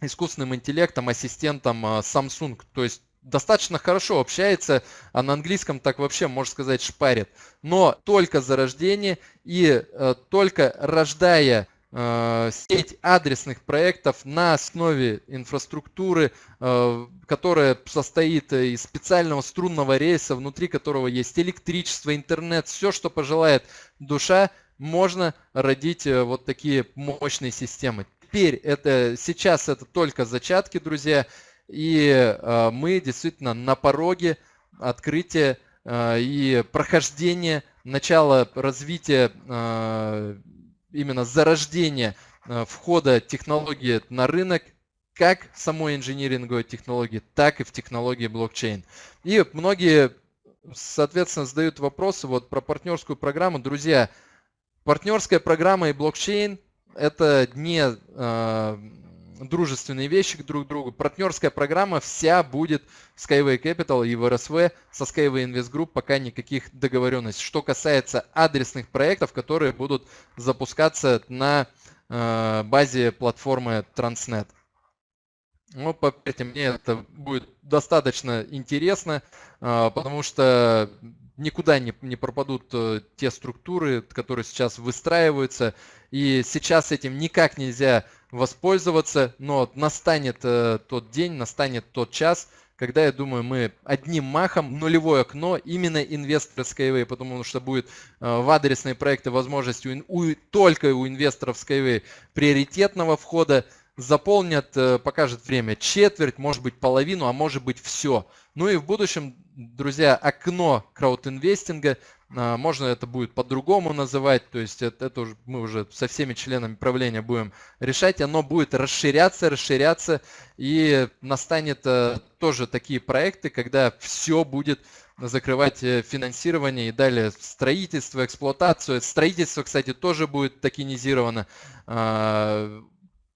искусственным интеллектом, ассистентом Samsung. То есть достаточно хорошо общается, а на английском так вообще, можно сказать, шпарит. Но только за рождение и только рождая сеть адресных проектов на основе инфраструктуры, э, которая состоит из специального струнного рейса, внутри которого есть электричество, интернет, все, что пожелает душа, можно родить э, вот такие мощные системы. Теперь это сейчас это только зачатки, друзья, и мы действительно на пороге открытия и прохождения начала развития именно зарождение э, входа технологии на рынок, как в самой инжиниринговой технологии, так и в технологии блокчейн. И многие, соответственно, задают вопросы вот про партнерскую программу. Друзья, партнерская программа и блокчейн – это не э, дружественные вещи друг к другу. Партнерская программа вся будет Skyway Capital и в РСВ со Skyway Invest Group пока никаких договоренностей. Что касается адресных проектов, которые будут запускаться на э, базе платформы Transnet. Ну, поверьте мне, это будет достаточно интересно, э, потому что никуда не, не пропадут э, те структуры, которые сейчас выстраиваются. И сейчас этим никак нельзя воспользоваться, но настанет э, тот день, настанет тот час, когда, я думаю, мы одним махом нулевое окно именно инвесторы Skyway, потому что будет э, в адресные проекты возможность у, у, только у инвесторов Skyway приоритетного входа, заполнят, э, покажет время, четверть, может быть половину, а может быть все. Ну и в будущем, друзья, окно краудинвестинга а, можно это будет по-другому называть, то есть это, это уже, мы уже со всеми членами правления будем решать. Оно будет расширяться, расширяться и настанет э, тоже такие проекты, когда все будет закрывать э, финансирование и далее строительство, эксплуатацию. Строительство, кстати, тоже будет токенизировано.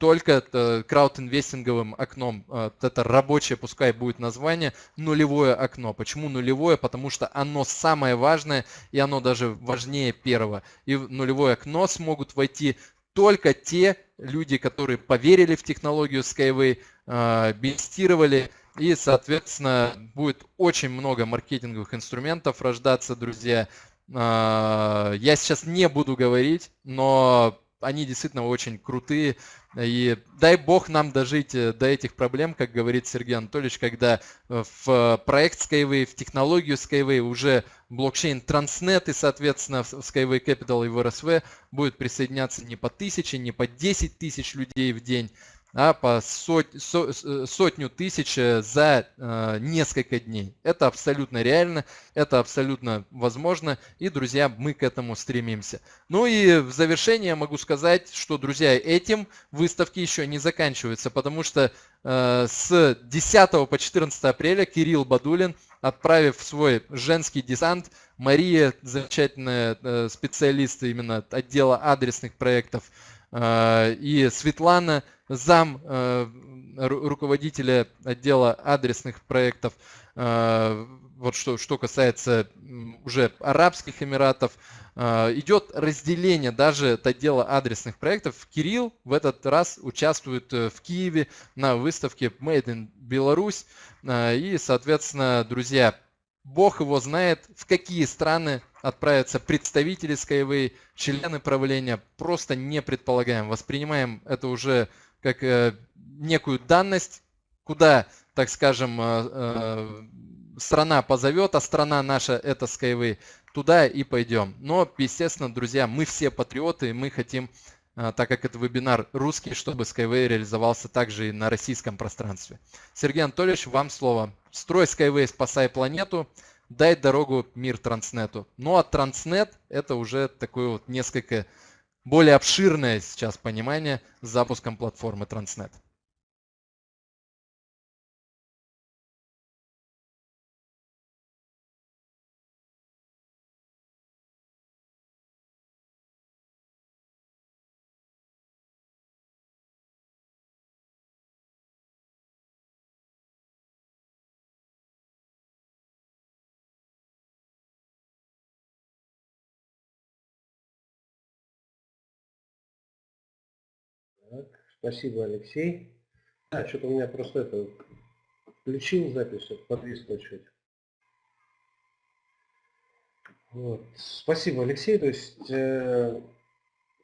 Только э, краудинвестинговым окном. Э, это рабочее, пускай будет название, нулевое окно. Почему нулевое? Потому что оно самое важное, и оно даже важнее первого. И в нулевое окно смогут войти только те люди, которые поверили в технологию Skyway, э, инвестировали, и, соответственно, будет очень много маркетинговых инструментов рождаться, друзья. Я сейчас не буду говорить, но они действительно очень крутые. И дай бог нам дожить э, до этих проблем, как говорит Сергей Анатольевич, когда э, в проект Skyway, в технологию Skyway уже блокчейн Transnet и, соответственно, Skyway Capital и в РСВ будет присоединяться не по тысяче, не по 10 тысяч людей в день, а по сот, со, э, сотню тысяч э, за э, несколько дней. Это абсолютно реально, это абсолютно возможно, и, друзья, мы к этому стремимся. Ну и в завершение я могу сказать, что, друзья, этим выставки еще не заканчиваются, потому что э, с 10 по 14 апреля Кирилл Бадулин, отправив свой женский десант, Мария, замечательная э, специалист именно отдела адресных проектов, э, и Светлана, зам э, руководителя отдела адресных проектов. Э, вот что, что касается уже Арабских Эмиратов, э, идет разделение даже от отдела адресных проектов. Кирилл в этот раз участвует в Киеве на выставке Made in Belarus. И, соответственно, друзья, Бог его знает, в какие страны отправятся представители Skyway, члены правления. Просто не предполагаем, воспринимаем это уже как э, некую данность, куда, так скажем, э, э, страна позовет, а страна наша это Skyway, туда и пойдем. Но, естественно, друзья, мы все патриоты, мы хотим, так как это вебинар русский, чтобы Skyway реализовался также и на российском пространстве. Сергей Анатольевич, вам слово. Строй Skyway, спасай планету, дай дорогу мир Транснету. Ну а Транснет это уже такое вот несколько более обширное сейчас понимание с запуском платформы Transnet. Так, спасибо, Алексей. А, что-то у меня просто это включил запись, подвисло чуть. Вот. Спасибо, Алексей. То есть, э,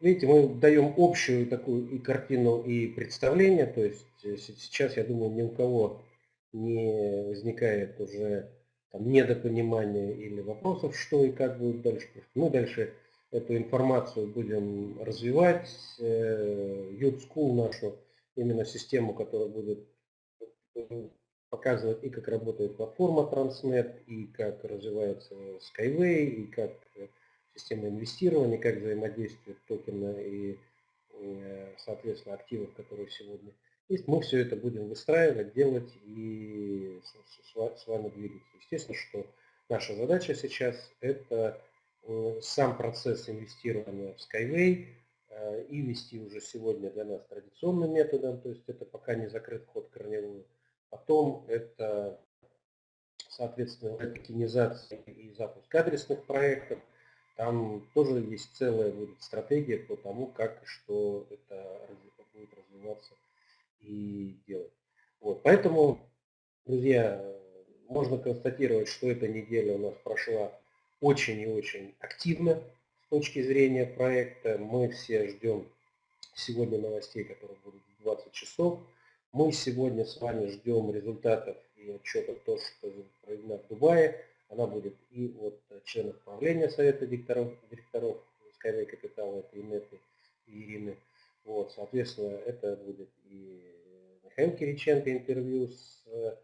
видите, мы даем общую такую и картину, и представление. То есть э, сейчас, я думаю, ни у кого не возникает уже там, недопонимания или вопросов, что и как будет дальше. Мы дальше эту информацию будем развивать. Youth э, School нашу, именно систему, которая будет показывать и как работает платформа Transnet, и как развивается Skyway, и как система инвестирования, как взаимодействуют токены и, э, соответственно, активов, которые сегодня есть. Мы все это будем выстраивать, делать и с вами двигаться. Естественно, что наша задача сейчас это Э, сам процесс инвестирования в Skyway э, и вести уже сегодня для нас традиционным методом, то есть это пока не закрыт вход корневую. Потом это, соответственно, токенизация и запуск адресных проектов. Там тоже есть целая будет стратегия по тому, как и что это будет развиваться и делать. Вот. Поэтому, друзья, можно констатировать, что эта неделя у нас прошла очень и очень активно с точки зрения проекта. Мы все ждем сегодня новостей, которые будут в 20 часов. Мы сегодня с вами ждем результатов и отчетов то, что проведена в Дубае. Она будет и от членов правления Совета директоров, директоров Skyway Capital, это Инеты и Ирины. Вот, соответственно, это будет и Михаил Кириченко интервью с, э,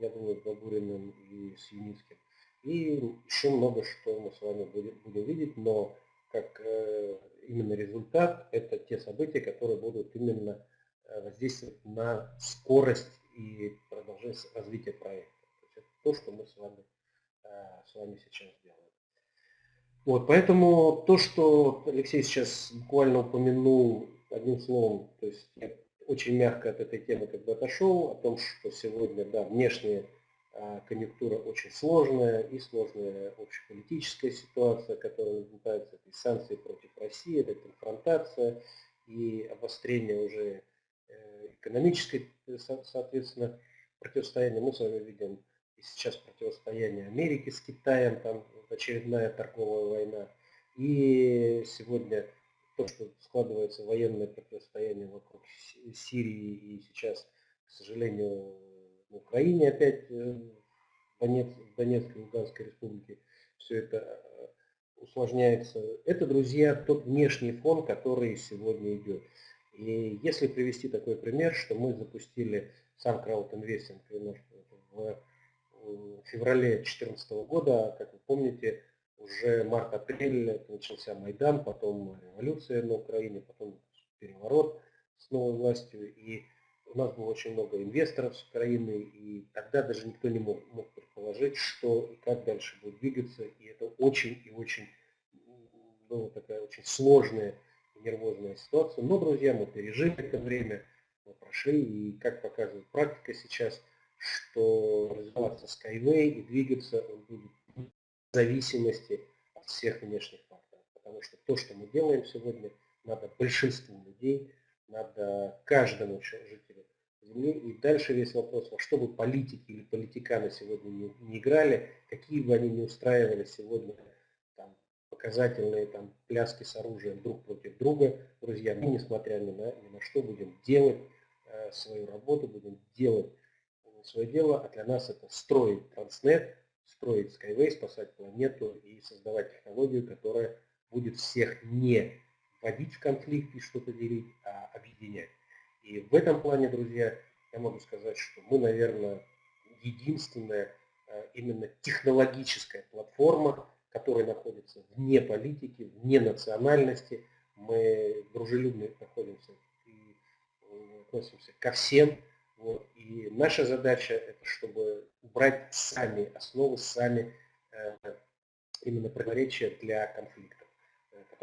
я думаю, Бабуриным и с Юницким. И еще много что мы с вами будем, будем видеть, но как э, именно результат, это те события, которые будут именно э, воздействовать на скорость и продолжение развития проекта. То есть это то, что мы с вами, э, с вами сейчас делаем. Вот, поэтому то, что Алексей сейчас буквально упомянул одним словом, то есть я очень мягко от этой темы как бы отошел, о том, что сегодня, да, внешние конъюнктура очень сложная и сложная общеполитическая ситуация, которая наблюдается, это и санкции против России, это конфронтация и обострение уже э, экономической, э, соответственно, противостояния. Мы с вами видим и сейчас противостояние Америки с Китаем, там очередная торговая война. И сегодня то, что складывается военное противостояние вокруг Сирии и сейчас, к сожалению, в Украине опять э, в Донецкой Луганской республике все это э, усложняется. Это, друзья, тот внешний фон, который сегодня идет. И если привести такой пример, что мы запустили сам краудинвестинг в феврале 2014 года, как вы помните, уже март-апрель начался Майдан, потом революция на Украине, потом переворот с новой властью. И у нас было очень много инвесторов с Украины, и тогда даже никто не мог, мог предположить, что и как дальше будет двигаться. И это очень и очень была такая очень сложная и нервозная ситуация. Но, друзья, мы пережили это время, мы прошли, и как показывает практика сейчас, что развиваться Skyway и двигаться он будет зависимости от всех внешних факторов. Потому что то, что мы делаем сегодня, надо большинству людей, надо каждому жителю Земли. И дальше весь вопрос, во что бы политики или политиканы сегодня не, не играли, какие бы они не устраивали сегодня там, показательные там, пляски с оружием друг против друга, друзья, мы, несмотря ни на, ни на что, будем делать э, свою работу, будем делать э, свое дело, а для нас это строить Транснет, строить Skyway, спасать планету и создавать технологию, которая будет всех не вводить в конфликт и что-то делить, а объединять. И в этом плане, друзья, я могу сказать, что мы, наверное, единственная э, именно технологическая платформа, которая находится вне политики, вне национальности. Мы дружелюбно находимся и э, относимся ко всем вот. И наша задача это чтобы убрать сами основы, сами э, именно противоречия для конфликтов, э,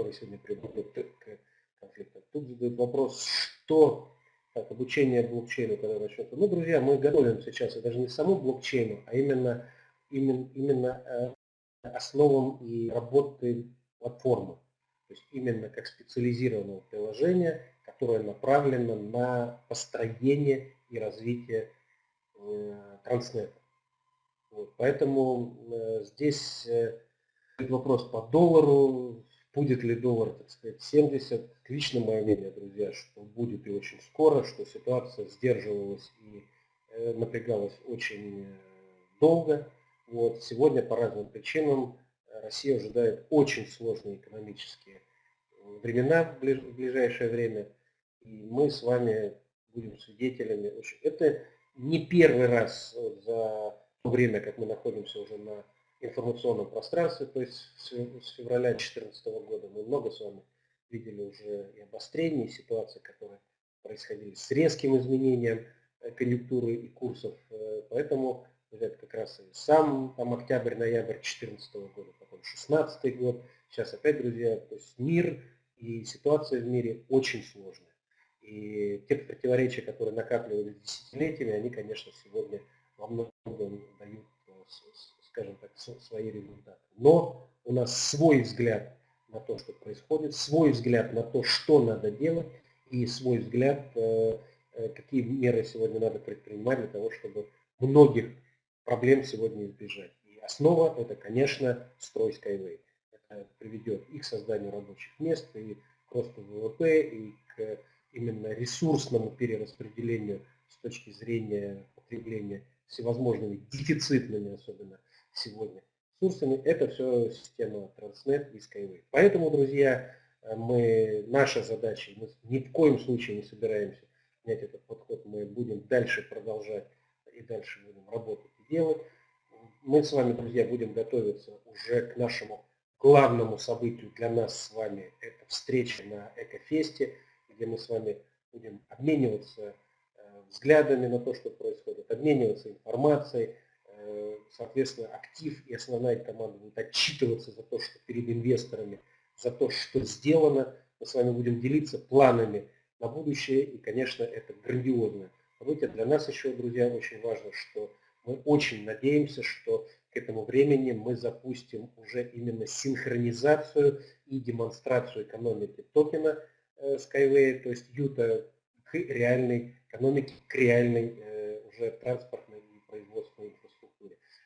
которые сегодня приводят к конфликтам. Тут задают вопрос, что так, обучение блокчейну, когда начнется. Ну, друзья, мы готовим сейчас, и даже не саму блокчейну, а именно, именно, именно э, основам и работы платформы. То есть именно как специализированного приложения, которое направлено на построение и развитие э, Транснета. Вот, поэтому э, здесь вопрос по доллару, будет ли доллар, так сказать, 70. Лично мое мнение, друзья, что будет и очень скоро, что ситуация сдерживалась и напрягалась очень долго. Вот, сегодня по разным причинам Россия ожидает очень сложные экономические времена в ближайшее время. И мы с вами будем свидетелями. Это не первый раз за то время, как мы находимся уже на информационном пространстве, то есть с февраля 2014 года мы много с вами видели уже и обострения, и ситуации, которые происходили с резким изменением э, конъюнктуры и курсов. Э, поэтому это как раз и сам там октябрь-ноябрь 2014 года, потом 2016 год. Сейчас опять, друзья, то есть мир и ситуация в мире очень сложная. И те противоречия, которые накапливались десятилетиями, они, конечно, сегодня во многом дают, э, скажем так, свои результаты. Но у нас свой взгляд на то, что происходит, свой взгляд на то, что надо делать, и свой взгляд, э, э, какие меры сегодня надо предпринимать для того, чтобы многих проблем сегодня избежать. И основа это, конечно, строй Skyway. Это приведет и к созданию рабочих мест, и к росту ВВП, и к именно ресурсному перераспределению с точки зрения потребления всевозможными дефицитными, особенно сегодня, ресурсами, это все система Transnet и Skyway. Поэтому, друзья, мы, наша задача, мы ни в коем случае не собираемся менять этот подход, мы будем дальше продолжать и дальше будем работать и делать. Мы с вами, друзья, будем готовиться уже к нашему главному событию для нас с вами, это встреча на Экофесте где мы с вами будем обмениваться э, взглядами на то, что происходит, обмениваться информацией, э, соответственно, актив и основная команда будут отчитываться за то, что перед инвесторами, за то, что сделано. Мы с вами будем делиться планами на будущее, и, конечно, это грандиозное событие. Для нас еще, друзья, очень важно, что мы очень надеемся, что к этому времени мы запустим уже именно синхронизацию и демонстрацию экономики токена – Э, Skyway, то есть Юта, к реальной экономике, к реальной э, уже транспортной и производственной.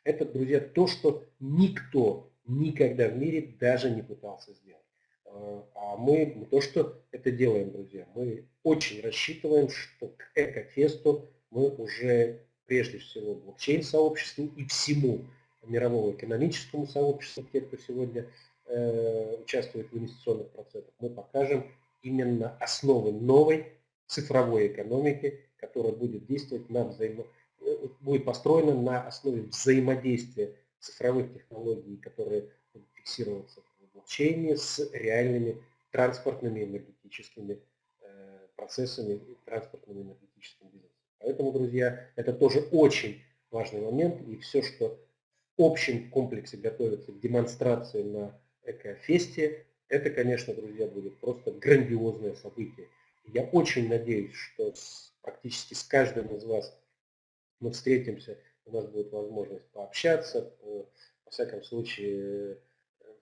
Это, друзья, то, что никто никогда в мире даже не пытался сделать. Э, а мы то, что это делаем, друзья, мы очень рассчитываем, что к экофесту мы уже прежде всего блокчейн-сообществу и всему мировому экономическому сообществу, те, кто сегодня э, участвует в инвестиционных процессах, мы покажем именно основы новой цифровой экономики, которая будет действовать на взаимо... Будет построена на основе взаимодействия цифровых технологий, которые будут фиксироваться в блокчейне с реальными транспортными энергетическими э, процессами и транспортными энергетическими бизнесами. Поэтому, друзья, это тоже очень важный момент, и все, что в общем комплексе готовится к демонстрации на Экофесте, это, конечно, друзья, будет просто грандиозное событие. Я очень надеюсь, что практически с каждым из вас мы встретимся, у нас будет возможность пообщаться, по, во всяком случае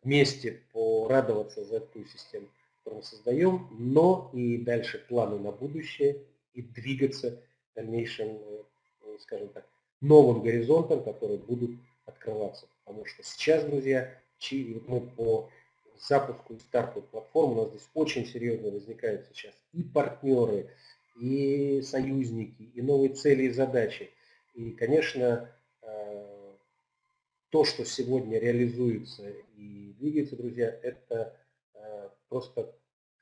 вместе порадоваться за ту систему, которую мы создаем, но и дальше планы на будущее и двигаться дальнейшим, э, э, скажем так, новым горизонтам, которые будут открываться. Потому что сейчас, друзья, мы по запуску и старту платформы, у нас здесь очень серьезно возникают сейчас и партнеры, и союзники, и новые цели и задачи. И, конечно, э, то, что сегодня реализуется и двигается, друзья, это просто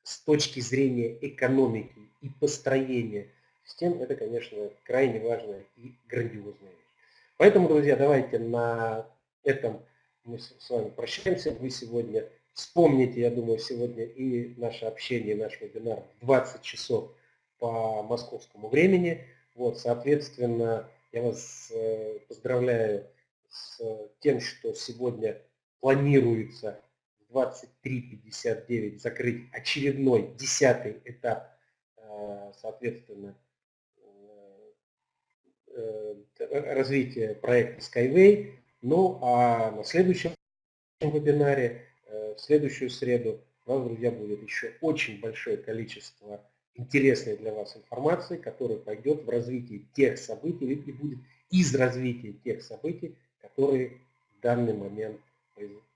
с точки зрения экономики и построения систем, это, конечно, крайне важная и грандиозная вещь. Поэтому, друзья, давайте на этом мы с вами прощаемся. Вы сегодня вспомните, я думаю, сегодня и наше общение, наш вебинар в 20 часов по московскому времени. Вот, соответственно, я вас э, поздравляю с тем, что сегодня планируется в 23.59 закрыть очередной десятый этап, э, соответственно, Э, развития проекта Skyway. Ну а на следующем вебинаре, э, в следующую среду, у вас, друзья, будет еще очень большое количество интересной для вас информации, которая пойдет в развитии тех событий и будет из развития тех событий, которые в данный момент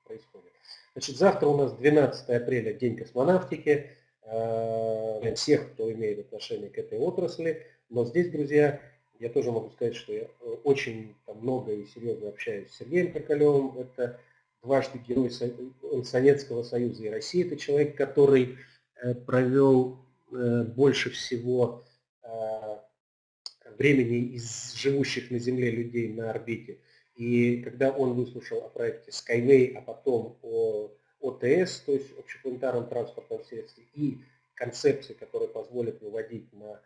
происходят. Значит, завтра у нас 12 апреля, День космонавтики. Э, всех, кто имеет отношение к этой отрасли. Но здесь, друзья, я тоже могу сказать, что я э, очень там, много и серьезно общаюсь с Сергеем Коколевым. Это дважды герой Советского Союза и России. Это человек, который э, провел э, больше всего времени из живущих на Земле людей на орбите. И когда он выслушал о проекте Skyway, а потом о ОТС, то есть общепланетарном транспортном средстве, и концепции, которые позволят выводить на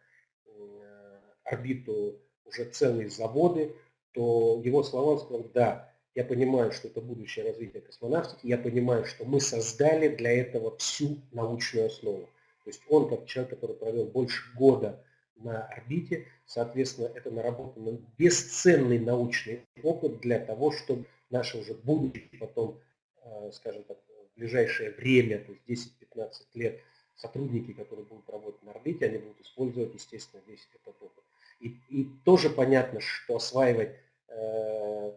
орбиту уже целые заводы, то его слова он сказал, да, я понимаю, что это будущее развитие космонавтики, я понимаю, что мы создали для этого всю научную основу. То есть он, как человек, который провел больше года на орбите, соответственно, это наработанный бесценный научный опыт для того, чтобы наше уже будущее потом, э, скажем так, в ближайшее время, то есть 10-15 лет, сотрудники, которые будут работать на орбите, они будут использовать, естественно, весь этот опыт. И, и тоже понятно, что осваивать э,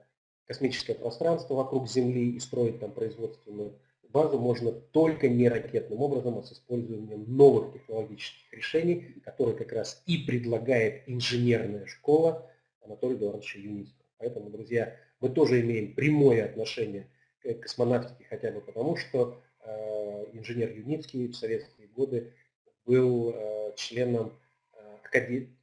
космическое пространство вокруг Земли и строить там производственную базу можно только не ракетным образом, а с использованием новых технологических решений, которые как раз и предлагает инженерная школа Анатолия Эдуардовича Юницкого. Поэтому, друзья, мы тоже имеем прямое отношение к космонавтике, хотя бы потому, что э, инженер Юницкий в советские годы был э, членом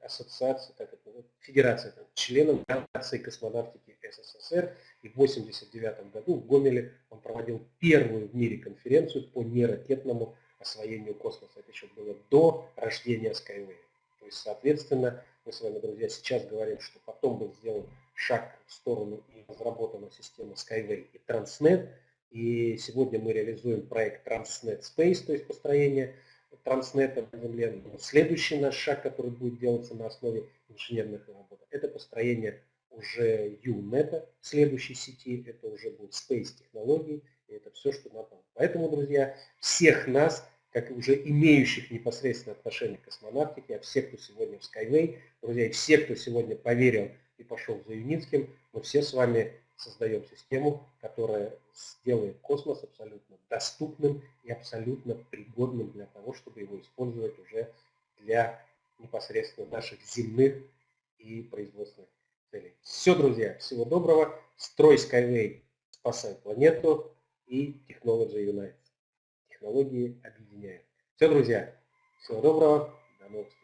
ассоциации, как это, федерации, там, членом Федерации космонавтики СССР. И в 1989 году в Гомеле он проводил первую в мире конференцию по неракетному освоению космоса. Это еще было до рождения Skyway. То есть, соответственно, мы с вами, друзья, сейчас говорим, что потом был сделан шаг в сторону и разработана система Skyway и Transnet. И сегодня мы реализуем проект Transnet Space, то есть построение транснета на. Следующий наш шаг, который будет делаться на основе инженерных работ, это построение уже UNET, следующей сети, это уже будет Space технологии, и это все, что надо. Поэтому, друзья, всех нас, как уже имеющих непосредственно отношение к космонавтике, а всех, кто сегодня в Skyway, друзья, и все, кто сегодня поверил и пошел за Юницким, мы все с вами создаем систему, которая сделает космос абсолютно доступным и абсолютно пригодным для того, чтобы его использовать уже для непосредственно наших земных и производственных целей. Все, друзья, всего доброго. Строй Skyway, спасай планету и Technology United. Технологии объединяют. Все, друзья, всего доброго, до новых встреч.